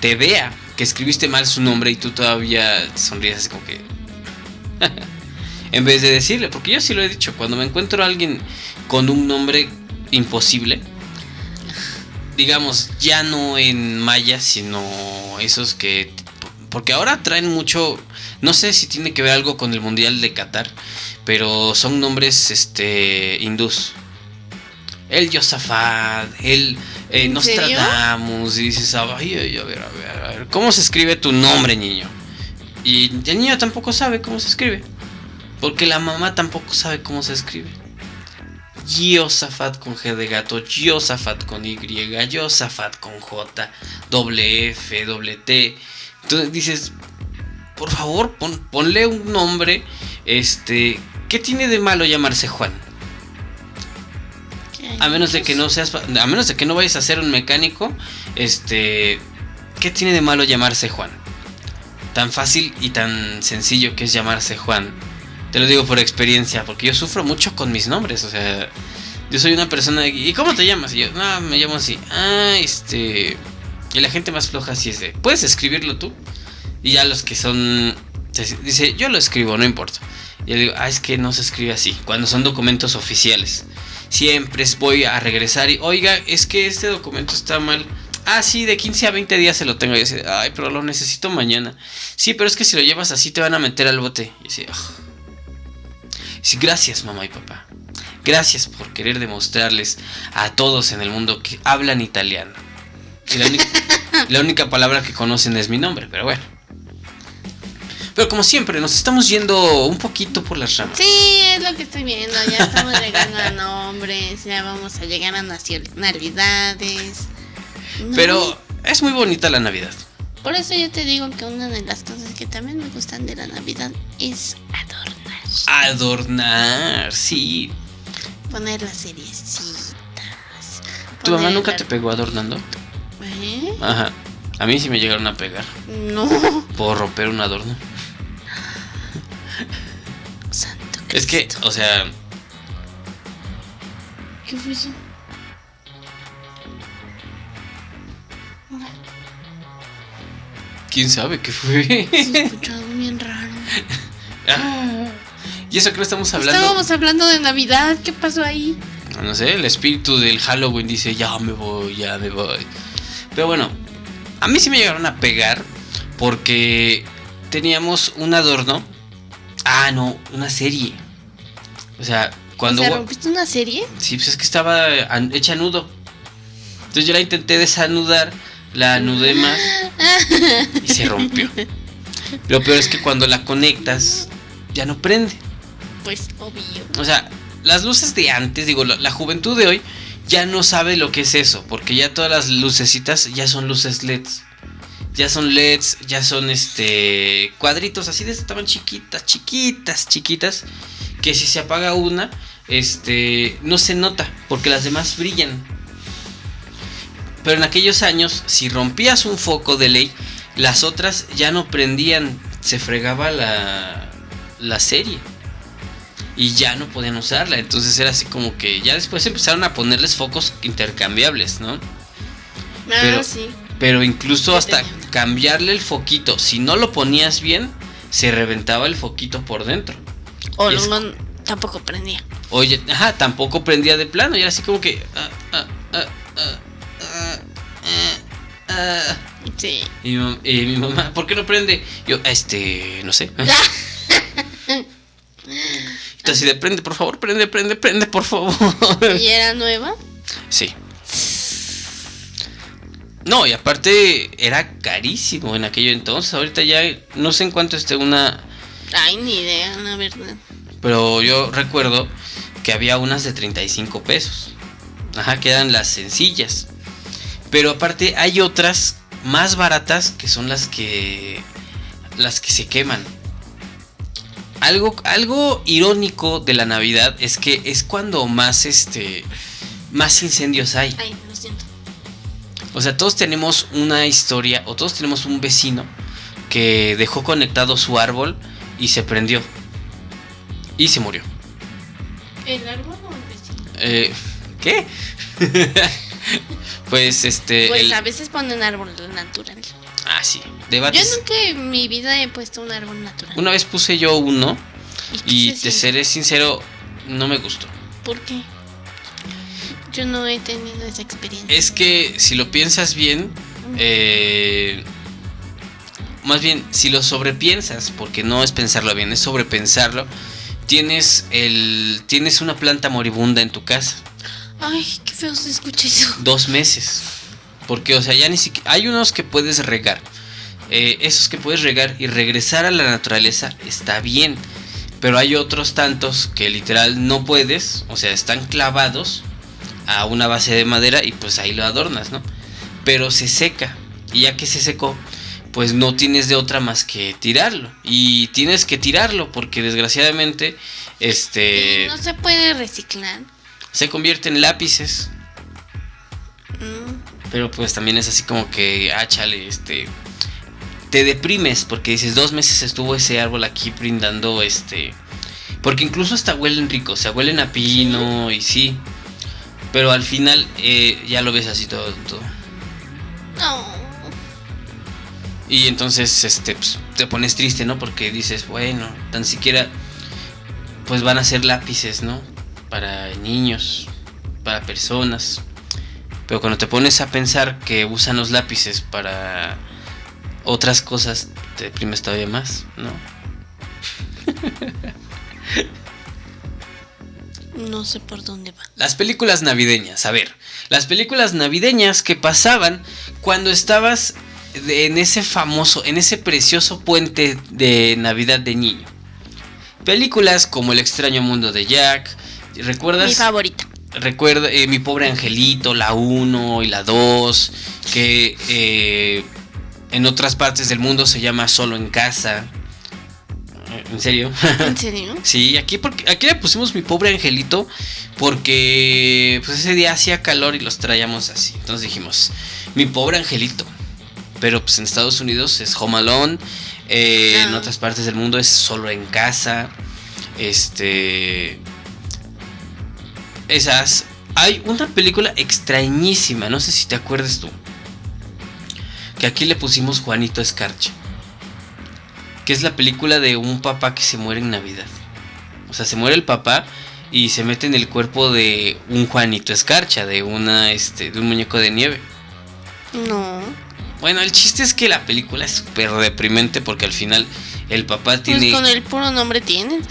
te vea que escribiste mal su nombre y tú todavía sonríes así como que... [laughs] en vez de decirle, porque yo sí lo he dicho, cuando me encuentro a alguien con un nombre imposible, digamos, ya no en maya, sino esos que... Porque ahora traen mucho, no sé si tiene que ver algo con el Mundial de Qatar, pero son nombres este hindús. El Yosafat, el eh, ¿En serio? Nostradamus, y dices, ay, ay, a ver, a ver, a ver, ¿cómo se escribe tu nombre, niño? Y el niño tampoco sabe cómo se escribe, porque la mamá tampoco sabe cómo se escribe. Yosafat con G de gato, Yosafat con Y, Yosafat con J, doble F, doble T. Entonces dices, por favor, pon- ponle un nombre, este, ¿qué tiene de malo llamarse Juan? A menos de que no seas, a menos de que no vayas a ser un mecánico, este, ¿qué tiene de malo llamarse Juan? Tan fácil y tan sencillo que es llamarse Juan. Te lo digo por experiencia, porque yo sufro mucho con mis nombres, o sea, yo soy una persona de, ¿y cómo te llamas? Y yo, no, me llamo así. Ah, este, y la gente más floja así es de, ¿puedes escribirlo tú? Y ya los que son, dice, yo lo escribo, no importa. Y yo digo, ah, es que no se escribe así, cuando son documentos oficiales siempre voy a regresar y, oiga, es que este documento está mal. Ah, sí, de 15 a 20 días se lo tengo. Y dice, ay, pero lo necesito mañana. Sí, pero es que si lo llevas así te van a meter al bote. Y dice, sí, gracias, mamá y papá. Gracias por querer demostrarles a todos en el mundo que hablan italiano. Y la única [laughs] palabra que conocen es mi nombre, pero bueno. Pero como siempre, nos estamos yendo un poquito por las ramas. Sí, es lo que estoy viendo. Ya estamos llegando a nombres, ya vamos a llegar a nacionalidades. No, Pero es muy bonita la Navidad. Por eso yo te digo que una de las cosas que también me gustan de la Navidad es adornar. Adornar, sí. Poner las seriecitas. ¿Tu mamá nunca la- te pegó adornando? ¿Eh? Ajá. A mí sí me llegaron a pegar No. por romper un adorno. Santo Es que, o sea, ¿Qué fue eso? quién sabe qué fue. Se [laughs] escuchó algo bien raro. Ah, y eso que no estamos hablando. Estábamos hablando de Navidad. ¿Qué pasó ahí? No sé, el espíritu del Halloween dice, ya me voy, ya me voy. Pero bueno, a mí sí me llegaron a pegar porque teníamos un adorno. Ah, no, una serie. O sea, Cuando ¿O sea, rompiste una serie? Sí, pues es que estaba hecha nudo. Entonces yo la intenté desanudar, la anudé más y se rompió. Lo peor es que cuando la conectas, ya no prende. Pues obvio. O sea, las luces de antes, digo, la, la juventud de hoy ya no sabe lo que es eso, porque ya todas las lucecitas ya son luces LEDs. Ya son LEDs, ya son este cuadritos así de estaban chiquitas, chiquitas, chiquitas, que si se apaga una, este no se nota, porque las demás brillan. Pero en aquellos años, si rompías un foco de ley, las otras ya no prendían, se fregaba la, la serie y ya no podían usarla. Entonces era así como que ya después empezaron a ponerles focos intercambiables, ¿no? Ah, Pero- sí. Pero incluso hasta cambiarle el foquito, si no lo ponías bien, se reventaba el foquito por dentro. O es- no, tampoco prendía. Oye, ajá, tampoco prendía de plano. Y era así como que. ah, ah, ah. Sí. Y, mi, mam- y mi mamá, ¿por qué no prende? Yo, este, no sé. [laughs] Entonces, de prende, por favor, prende, prende, prende, por favor. ¿Y era nueva? Sí. No, y aparte era carísimo en aquello entonces. Ahorita ya no sé en cuánto esté una. Ay, ni idea, la verdad. Pero yo recuerdo que había unas de 35 pesos. Ajá, que eran las sencillas. Pero aparte hay otras más baratas que son las que. las que se queman. Algo, algo irónico de la Navidad es que es cuando más este. más incendios hay. Ay. O sea, todos tenemos una historia o todos tenemos un vecino que dejó conectado su árbol y se prendió. Y se murió. ¿El árbol o el vecino? Eh, ¿Qué? [laughs] pues este... Pues el- a veces ponen árbol natural. Ah, sí. Yo Debates. nunca en mi vida he puesto un árbol natural. Una vez puse yo uno y te seré sincero, no me gustó. ¿Por qué? Yo no he tenido esa experiencia. Es que si lo piensas bien, eh, más bien si lo sobrepiensas, porque no es pensarlo bien, es sobrepensarlo, tienes el tienes una planta moribunda en tu casa, Ay, qué feo se escucha eso. dos meses, porque o sea ya ni siquiera hay unos que puedes regar, eh, esos que puedes regar y regresar a la naturaleza está bien, pero hay otros tantos que literal no puedes, o sea están clavados a una base de madera y pues ahí lo adornas, ¿no? Pero se seca y ya que se secó, pues no tienes de otra más que tirarlo y tienes que tirarlo porque desgraciadamente este no se puede reciclar. se convierte en lápices, Mm, pero pues también es así como que, ah, chale, este te deprimes porque dices, dos meses estuvo ese árbol aquí brindando este porque incluso hasta huelen rico, o sea, huelen a pino y sí. Pero al final eh, ya lo ves así todo, todo. No. Y entonces este pues, te pones triste, ¿no? Porque dices, bueno, tan siquiera pues van a ser lápices, ¿no? Para niños, para personas. Pero cuando te pones a pensar que usan los lápices para otras cosas, te deprimes todavía más, ¿no? [laughs] No sé por dónde va. Las películas navideñas, a ver, las películas navideñas que pasaban cuando estabas en ese famoso, en ese precioso puente de Navidad de niño. Películas como El extraño mundo de Jack, ¿recuerdas? Mi favorita. Recuerda eh, Mi pobre angelito, la 1 y la 2, que eh, en otras partes del mundo se llama Solo en casa. ¿En serio? ¿En serio? [laughs] Sí, aquí, porque, aquí le pusimos mi pobre angelito porque pues ese día hacía calor y los traíamos así. Entonces dijimos, mi pobre angelito. Pero pues en Estados Unidos es Home Alone, eh, en Ah. otras partes del mundo es solo en casa. Este... Esas... Hay una película extrañísima, no sé si te acuerdas tú. Que aquí le pusimos Juanito Escarcha que es la película de un papá que se muere en Navidad. O sea, se muere el papá y se mete en el cuerpo de un Juanito Escarcha, de una este de un muñeco de nieve. No. Bueno, el chiste es que la película es súper deprimente porque al final el papá Pues tiene con el puro nombre tienes.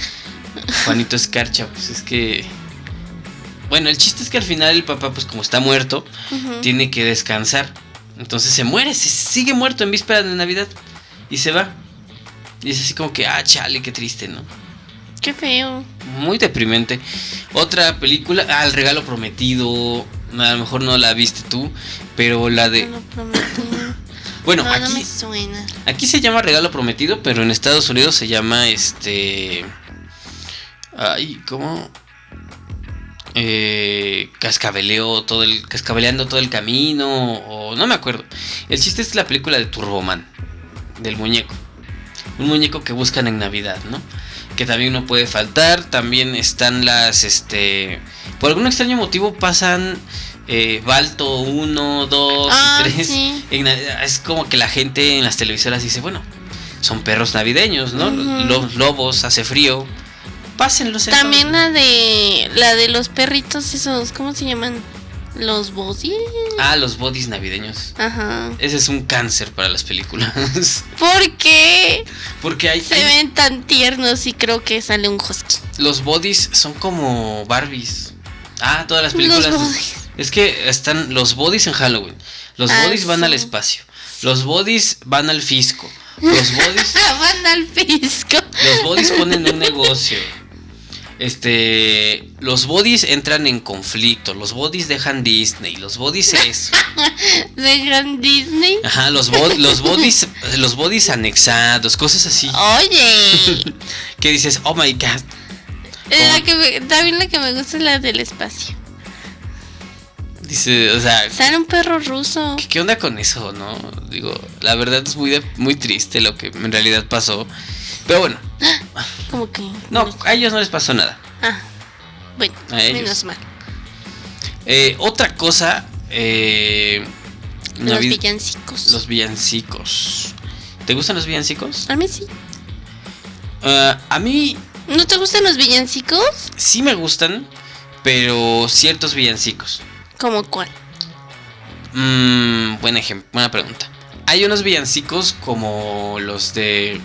Juanito [laughs] Escarcha, pues es que... Bueno, el chiste es que al final el papá, pues como está muerto, tiene que descansar. Entonces se muere, se sigue muerto en víspera de Navidad. Y se va. Y es así como que, ah, chale, qué triste, ¿no? Qué feo. Muy deprimente. Otra película, ah, El Regalo Prometido. A lo mejor no la viste tú, pero la de... No lo prometí. Bueno, no, no aquí, me suena. aquí se llama Regalo Prometido, pero en Estados Unidos se llama este... Ay, ¿cómo? Eh, cascabeleo todo el cascabeleando todo el camino o no me acuerdo. El chiste es la película de Turboman del muñeco. Un muñeco que buscan en Navidad, ¿no? Que también no puede faltar. También están las, este, por algún extraño motivo pasan eh, Balto 1, 2 Ah, y 3. sí. Es como que la gente en las televisoras dice, bueno, son perros navideños, ¿no? Los lobos, hace frío. Pásenlos. en También la de la de los perritos esos, ¿cómo se llaman? Los bosses. Ah, los bodies navideños. Ajá. Ese es un cáncer para las películas. [laughs] ¿Por qué Porque hay, se hay- ven tan tiernos y creo que sale un husky? los bodies son como Barbies. Ah, todas las películas. Los bodies. Es que están los bodies en Halloween. Los Ah, bodies van sí. al espacio. Los bodies [laughs] van al fisco. Los bodies, Van al fisco. los bodies ponen un negocio. Este, los bodies entran en conflicto. Los bodies dejan Disney. Los bodies eso. [laughs] Dejan Disney. Ajá, los, los bodies, los bodies anexados, cosas así. Oye. [laughs] Que dices, oh my god. la que me- también la que me gusta es la del espacio. Dice, o sea, Sale un perro ruso. ¿qué, qué onda con eso, no? Digo, la verdad es muy, de- muy triste lo que en realidad pasó. Pero bueno, Como que. no, a ellos no les pasó nada. Ah. Bueno, A ellos. menos mal. Eh, otra cosa, eh, Los villancicos. los villancicos. ¿Te gustan los villancicos? A mí sí. Ah, a mí ¿No te gustan los villancicos? sí me gustan, pero ciertos villancicos. ¿Como cuál? Mm, buen ejemplo, buena pregunta. Hay unos villancicos como los de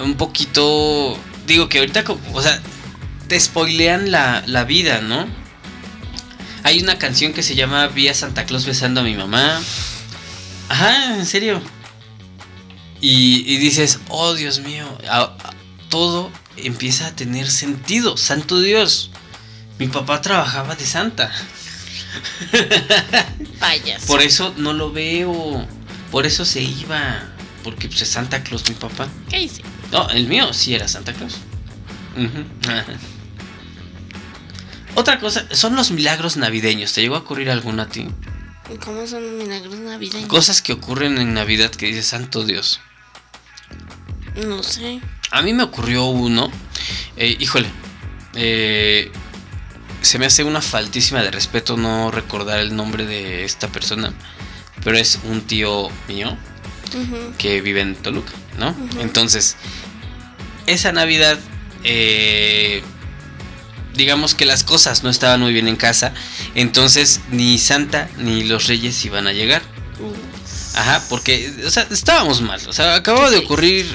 un poquito, digo que ahorita, o sea, te spoilean la, la vida, ¿no? Hay una canción que se llama Vi a Santa Claus besando a mi mamá. Ajá, en serio. Y, y dices, oh Dios mío, a- a- todo empieza a tener sentido. Santo Dios, mi papá trabajaba de Santa. [laughs] Payas. Por eso no lo veo. Por eso se iba. Porque pues, es Santa Claus mi papá. ¿Qué hice? No, el mío sí era Santa Claus. [laughs] Otra cosa, son los milagros navideños. ¿Te llegó a ocurrir alguno a ti? ¿Cómo son los milagros navideños? Cosas que ocurren en Navidad que dices, Santo Dios. No sé. A mí me ocurrió uno. eh, híjole. eh, se me hace una faltísima de respeto no recordar el nombre de esta persona. Pero es un tío mío. Que vive en Toluca, ¿no? Entonces, esa Navidad, eh, digamos que las cosas no estaban muy bien en casa, entonces ni Santa ni los Reyes iban a llegar. Ajá, porque, o sea, estábamos mal. O sea, acababa de ocurrir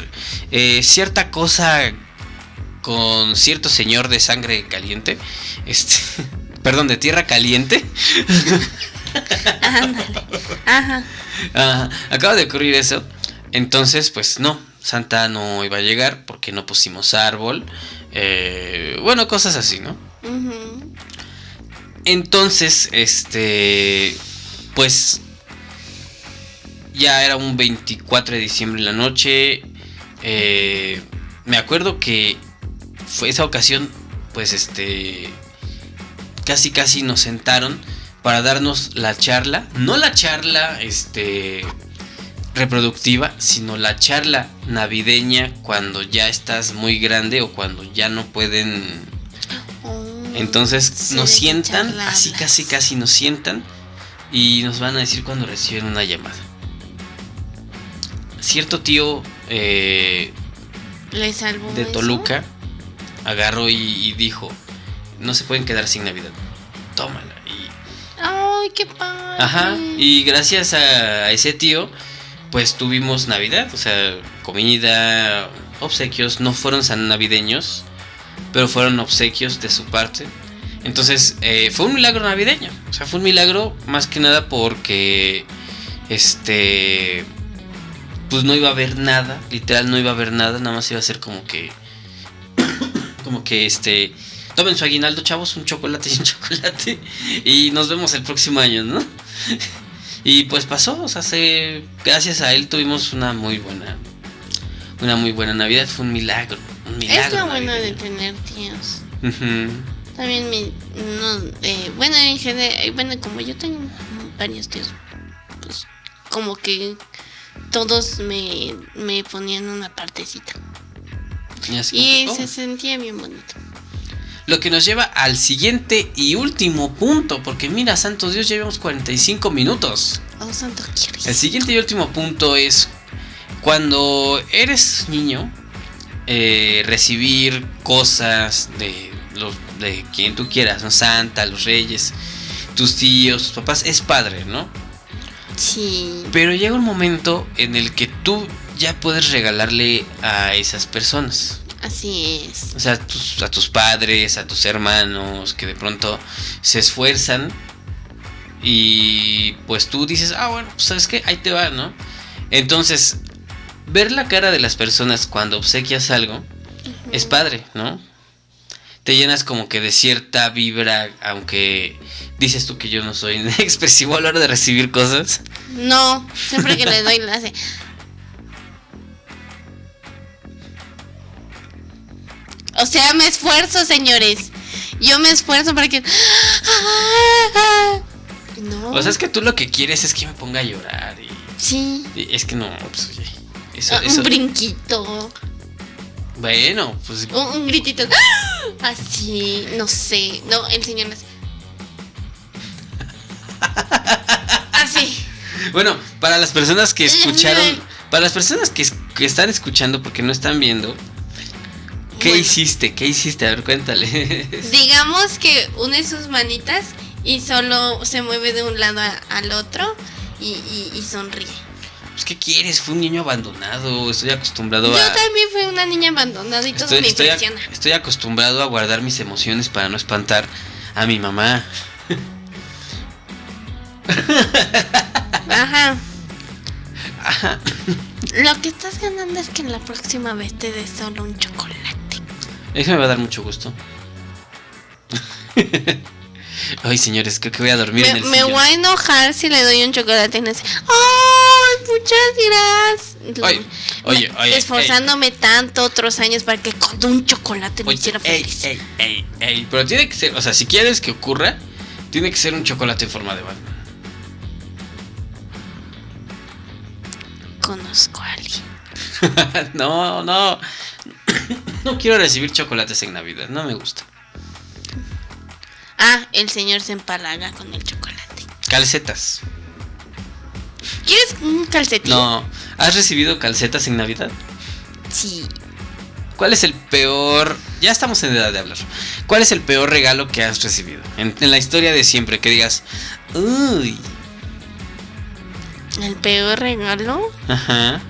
eh, cierta cosa con cierto señor de sangre caliente. Este, [laughs] perdón, de tierra caliente. [laughs] [laughs] Ándale. Ajá. Ajá, acaba de ocurrir eso. Entonces, pues no, Santa no iba a llegar porque no pusimos árbol. eh, bueno, cosas así, ¿no? Entonces, este, pues ya era un 24 de diciembre en la noche. eh, me acuerdo que fue esa ocasión, pues este, casi casi nos sentaron para darnos la charla, no la charla, este, reproductiva, sino la charla navideña cuando ya estás muy grande o cuando ya no pueden Oh, entonces sí, nos ¿de qué sientan, charla así hablas? casi casi nos sientan y nos van a decir cuando reciben una llamada. Cierto tío eh, ¿Le salvó de eso? Toluca agarró y, y dijo, no se pueden quedar sin Navidad. Tómala. Ay, qué padre. ajá, y gracias a, ese tío, pues tuvimos Navidad, o sea, comida, obsequios, no fueron tan navideños, pero fueron obsequios de su parte. Entonces eh, fue un milagro navideño. O sea, fue un milagro más que nada porque este pues no iba a haber nada, literal no iba a haber nada, nada más iba a ser como que [coughs] como que este tomen su aguinaldo, chavos, un chocolate y un [laughs] chocolate y nos vemos el próximo año, ¿no? [laughs] y pues pasó, o sea, gracias a él tuvimos una muy buena una muy buena Navidad, fue un milagro, un milagro. Es lo bueno de tener tíos. También mi no, eh, bueno, en general, bueno, como yo tengo varios tíos, pues como que todos me, me ponían una partecita. Y, se oh". sentía bien bonito. Lo que nos lleva al siguiente y último punto, porque mira, santo Dios, llevamos 45 minutos. Oh, santo El siguiente y último punto es cuando eres niño, eh, recibir cosas de, los, de quien tú quieras, ¿no? Santa, los reyes, tus tíos, tus papás, es padre, ¿no? Sí. Pero llega un momento en el que tú ya puedes regalarle a esas personas. Así es. O sea, a tus padres, a tus hermanos, que de pronto se esfuerzan y pues tú dices, ah, bueno, pues sabes qué, ahí te va, ¿no? Entonces, ver la cara de las personas cuando obsequias algo es padre, ¿no? Te llenas como que de cierta vibra, aunque dices tú que yo no soy [laughs] expresivo a la hora de recibir cosas. No, siempre que le doy la hace. O sea, me esfuerzo, señores. Yo me esfuerzo para que. No. O sea, es que tú lo que quieres es que me ponga a llorar. Y... Sí. es que no, pues oye. Ah, un brinquito. Bueno, pues. Un, gritito. Así, no sé. No, el señor no Así. Bueno, para las personas que [laughs] escucharon. Para las personas que, están escuchando porque no están viendo. ¿Qué hiciste? ¿Qué hiciste? A ver, cuéntale. [laughs] Digamos que une sus manitas y solo se mueve de un lado al otro y sonríe. Pues, ¿qué quieres? Fue un niño abandonado. Estoy acostumbrado a. Yo también fui una niña abandonada y todo me impresiona. Estoy, acostumbrado a guardar mis emociones para no espantar a mi mamá. [laughs] Ajá. Ajá. [laughs] Lo que estás ganando es que en la próxima vez te des solo un chocolate. Eso me va a dar mucho gusto. [laughs] Ay, señores, creo que voy a dormir me, en el Me voy a enojar si le doy un chocolate en ese. ¡Ay, muchas gracias! Oye, oye, Esforzándome tanto otros años para que con un chocolate me hiciera feliz. Ey, ey, ey, pero tiene que ser, o sea, si quieres que ocurra, tiene que ser un chocolate en forma de Batman. Conozco a alguien. [laughs] no, no. No quiero recibir chocolates en Navidad, no me gusta. Ah, el señor se empalaga con el chocolate. Calcetas. ¿Quieres un calcetín? No. ¿Has recibido calcetas en Navidad? Sí. ¿Cuál es el peor... Ya estamos en edad de hablar. ¿Cuál es el peor regalo que has recibido? En, la historia de siempre, que digas... Uy. ¿El peor regalo? Ajá.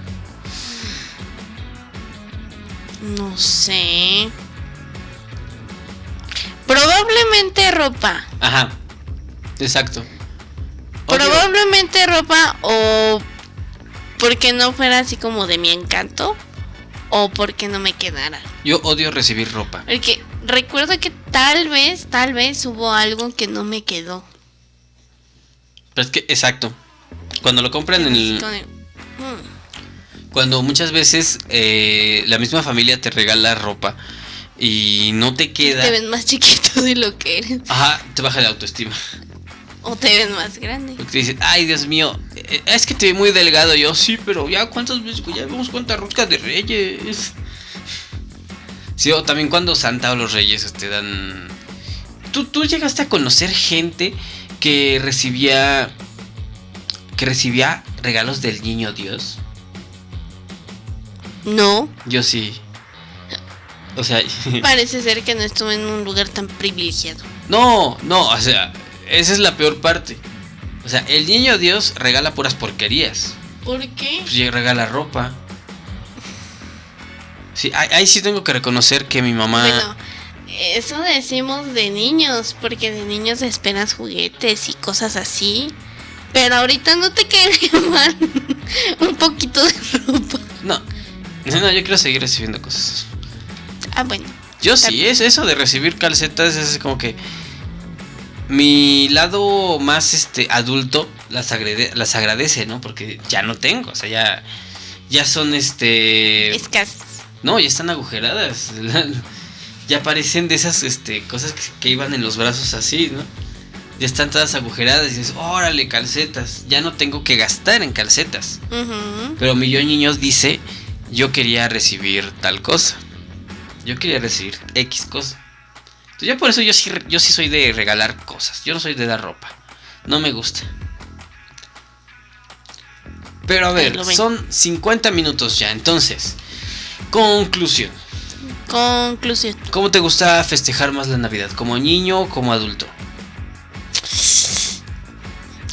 No sé. Probablemente ropa. Ajá. Exacto. Probablemente ropa o porque no fuera así como de mi encanto o porque no me quedara. Yo odio recibir ropa. Porque recuerdo que tal vez, tal vez hubo algo que no me quedó. Pero es que, exacto. Cuando lo compran en el... Hmm. Cuando muchas veces eh, la misma familia te regala ropa y no te queda. Te ven más chiquito de lo que eres. Ajá, te baja la autoestima. O te ven más grande. Porque te dicen, ay Dios mío, eh, es que te ve muy delgado. Yo, sí, pero ya cuántas veces, ya vemos cuántas roscas de reyes. Sí, o también cuando Santa o los reyes te dan. ¿Tú, tú llegaste a conocer gente que recibía. que recibía regalos del niño Dios. No. Yo sí. O sea. [laughs] Parece ser que no estuve en un lugar tan privilegiado. No, no, o sea, esa es la peor parte. O sea, el niño Dios regala puras porquerías. ¿Por qué? Pues regala ropa. Sí, ahí, sí tengo que reconocer que mi mamá. Bueno, eso decimos de niños, porque de niños esperas juguetes y cosas así. Pero ahorita no te quedaría [laughs] mal un poquito de ropa. No, no, yo quiero seguir recibiendo cosas. Ah, bueno. Yo sí, es eso de recibir calcetas, es como que mi lado más este adulto las, agrade- las agradece, ¿no? Porque ya no tengo, o sea, ya ya son este Escasas. no, ya están agujeradas. [laughs] ya parecen de esas este cosas que, que iban en los brazos así, ¿no? Ya están todas agujeradas y dices, "Órale, calcetas, ya no tengo que gastar en calcetas." Pero mi yo niños dice, "Yo quería recibir tal cosa." Yo quería recibir X cosa. Entonces, yo por eso yo sí, yo sí soy de regalar cosas. Yo no soy de dar ropa. No me gusta. Pero a ver, son 50 minutos ya. Entonces, conclusión. Conclusión. ¿Cómo te gusta festejar más la Navidad? ¿Como niño o como adulto?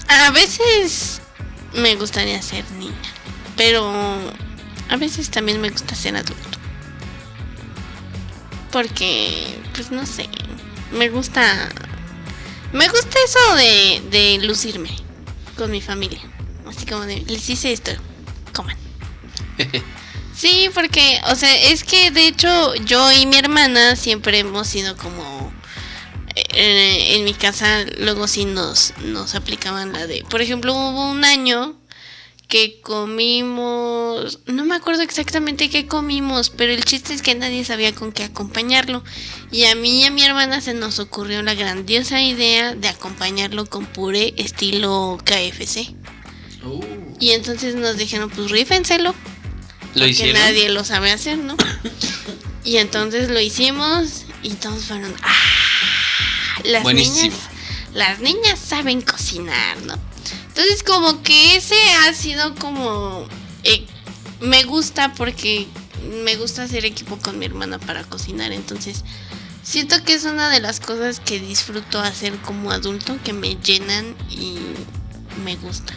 A veces me gustaría ser niña, pero a veces también me gusta ser adulto. Porque, pues no sé, me gusta... Me gusta eso de, de lucirme con mi familia. Así como de, les hice esto, coman. [laughs] Sí, porque, o sea, es que de hecho yo y mi hermana siempre hemos sido como... eh, en mi casa luego sí nos, nos aplicaban la de... Por ejemplo, hubo un año que comimos... No me acuerdo exactamente qué comimos, pero el chiste es que nadie sabía con qué acompañarlo. Y a mí y a mi hermana se nos ocurrió la grandiosa idea de acompañarlo con puré estilo KFC. Y entonces nos dijeron, pues rífenselo ¿Lo que hicieron? nadie lo sabe hacer, ¿no? [coughs] y entonces lo hicimos y todos fueron, ¡ah! Las Buenísimo. niñas, las niñas saben cocinar, ¿no? Entonces como que ese ha sido como, eh, me gusta porque me gusta hacer equipo con mi hermana para cocinar, entonces siento que es una de las cosas que disfruto hacer como adulto, que me llenan y me gusta.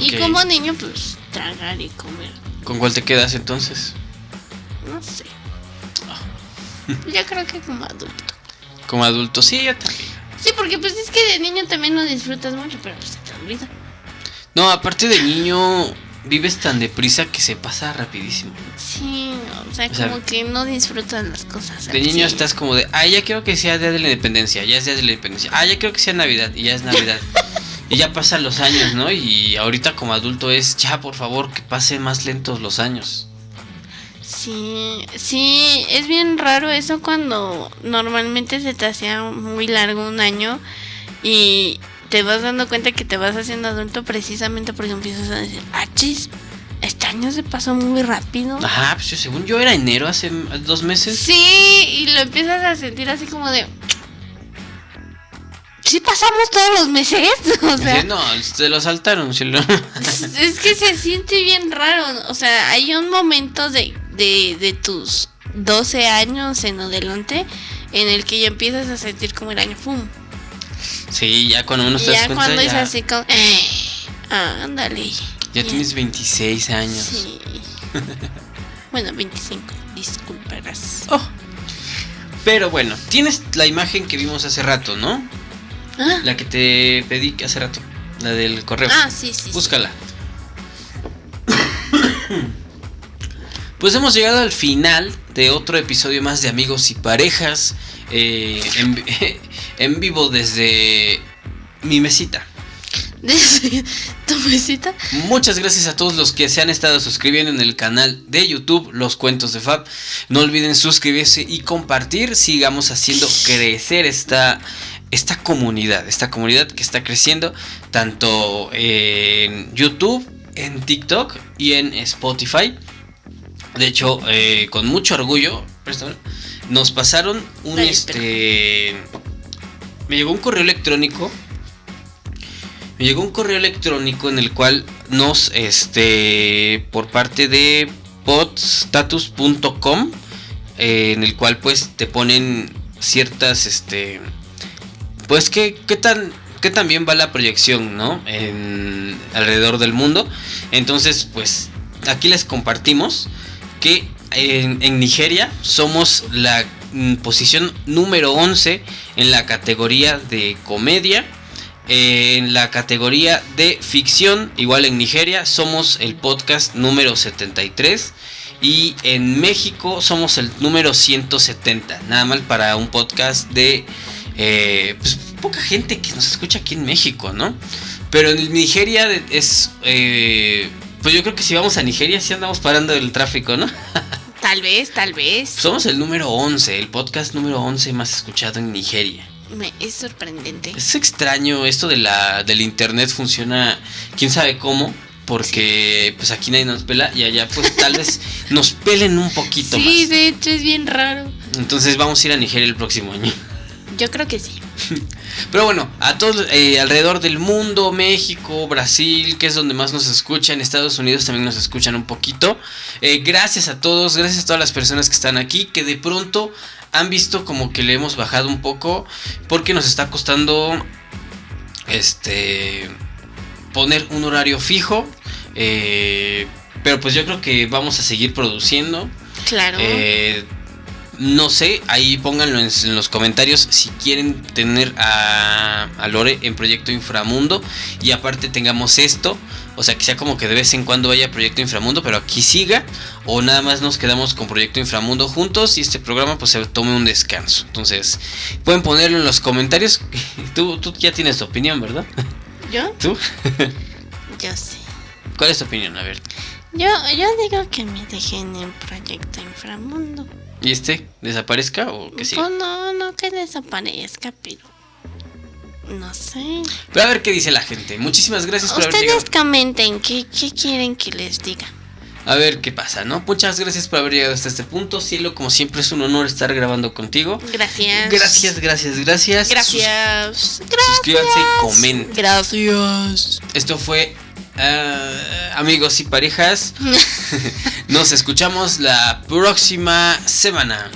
Y como niño, pues tragar y comer. ¿Con cuál te quedas entonces? No sé. Ah. Yo creo que como adulto. Como adulto, sí, yo también. Sí, porque pues es que de niño también lo disfrutas mucho, pero pues se te olvida. No, aparte de niño, vives tan deprisa que se pasa rapidísimo. Sí, o sea, O sea, como que no disfrutas las cosas. De niño estás como de, ah, ya quiero que sea Día de la Independencia, ya es Día de la Independencia. Ah, ya quiero que sea Navidad, y ya es Navidad. [laughs] y ya pasan los años, ¿no? Y ahorita como adulto es, ya, por favor, que pasen más lentos los años. Sí, sí, es bien raro eso cuando normalmente se te hacía muy largo un año y te vas dando cuenta que te vas haciendo adulto precisamente porque empiezas a decir, ah, chis, este año se pasó muy rápido. Ajá, pues yo, según yo era enero hace dos meses. Sí, y lo empiezas a sentir así como de. ¿Sí pasamos todos los meses? [laughs] O sea, no, se lo saltaron. se lo- es que se siente bien raro. O sea, hay un momento de, de, de tus 12 años en adelante en el que ya empiezas a sentir como el año ¡pum! sí, ya cuando te das ya cuenta, cuando es ya, así como. "Eh, ándale. ya tienes 26 años. Sí. [laughs] bueno, 25, disculparás. Oh. Pero bueno, tienes la imagen que vimos hace rato, ¿no? Ah, La que te pedí hace rato, la del correo. ah, sí, sí. sí. [coughs] Pues hemos llegado al final de otro episodio más de Amigos y Parejas eh, en, [laughs] en vivo desde mi mesita. Desde tu mesita. Muchas gracias a todos los que se han estado suscribiendo en el canal de YouTube, Los Cuentos de Fab. No olviden suscribirse y compartir. Sigamos haciendo crecer esta, esta comunidad, esta comunidad que está creciendo tanto en YouTube, en TikTok y en Spotify. De hecho, eh, con mucho orgullo, nos pasaron un este. Me llegó un correo electrónico. Me llegó un correo electrónico en el cual nos, este, por parte de podstatus.com, eh, en el cual pues te ponen ciertas, este, pues qué, qué tan, qué tan bien va la proyección, ¿no? En, alrededor del mundo. Entonces, pues aquí les compartimos en Nigeria somos la mm, posición número 11 en la categoría de comedia. Eh, en la categoría de ficción, igual en Nigeria, somos el podcast número 73. Y en México somos el número 170. Nada mal para un podcast de eh, pues, poca gente que nos escucha aquí en México, ¿no? Pero en Nigeria es... Eh, pues yo creo que si vamos a Nigeria sí andamos parando el tráfico, ¿no? [laughs] Tal vez, tal vez. Somos el número 11, el podcast número 11 más escuchado en Nigeria. Me, es sorprendente. Es extraño, esto de la, del internet funciona, quién sabe cómo, porque pues aquí nadie nos pela y allá pues tal vez [laughs] nos pelen un poquito Sí, más. de hecho es bien raro. Entonces vamos a ir a Nigeria el próximo año. Yo creo que sí. [laughs] Pero bueno, a todos eh, alrededor del mundo, México, Brasil, que es donde más nos escuchan, Estados Unidos también nos escuchan un poquito. Eh, gracias a todos, gracias a todas las personas que están aquí, que de pronto han visto como que le hemos bajado un poco, porque nos está costando este poner un horario fijo. eh, pero pues yo creo que vamos a seguir produciendo. Claro. Eh, no sé, ahí pónganlo en, en los comentarios si quieren tener a, a Lore en Proyecto Inframundo y aparte tengamos esto. O sea, que sea como que de vez en cuando vaya Proyecto Inframundo, pero aquí siga. O nada más nos quedamos con Proyecto Inframundo juntos y este programa pues se tome un descanso. Entonces, pueden ponerlo en los comentarios. [laughs] Tú, tú ya tienes tu opinión, ¿verdad? ¿Yo? [laughs] ¿Tú? [laughs] Yo sé. ¿Cuál es tu opinión? A ver. Yo, yo digo que me dejen en Proyecto Inframundo. ¿Y este desaparezca o que sí? Pues no, no que desaparezca, pero... No sé. Pero a ver qué dice la gente. Muchísimas gracias por haber llegado. Ustedes comenten qué, qué quieren que les diga. A ver qué pasa, ¿no? Muchas gracias por haber llegado hasta este punto. Cielo, como siempre es un honor estar grabando contigo. Gracias. Gracias, gracias, gracias. Gracias. Sus- Suscríbanse y comenten. Gracias. Esto fue ah, amigos y parejas. [laughs] [laughs] Nos escuchamos la próxima semana.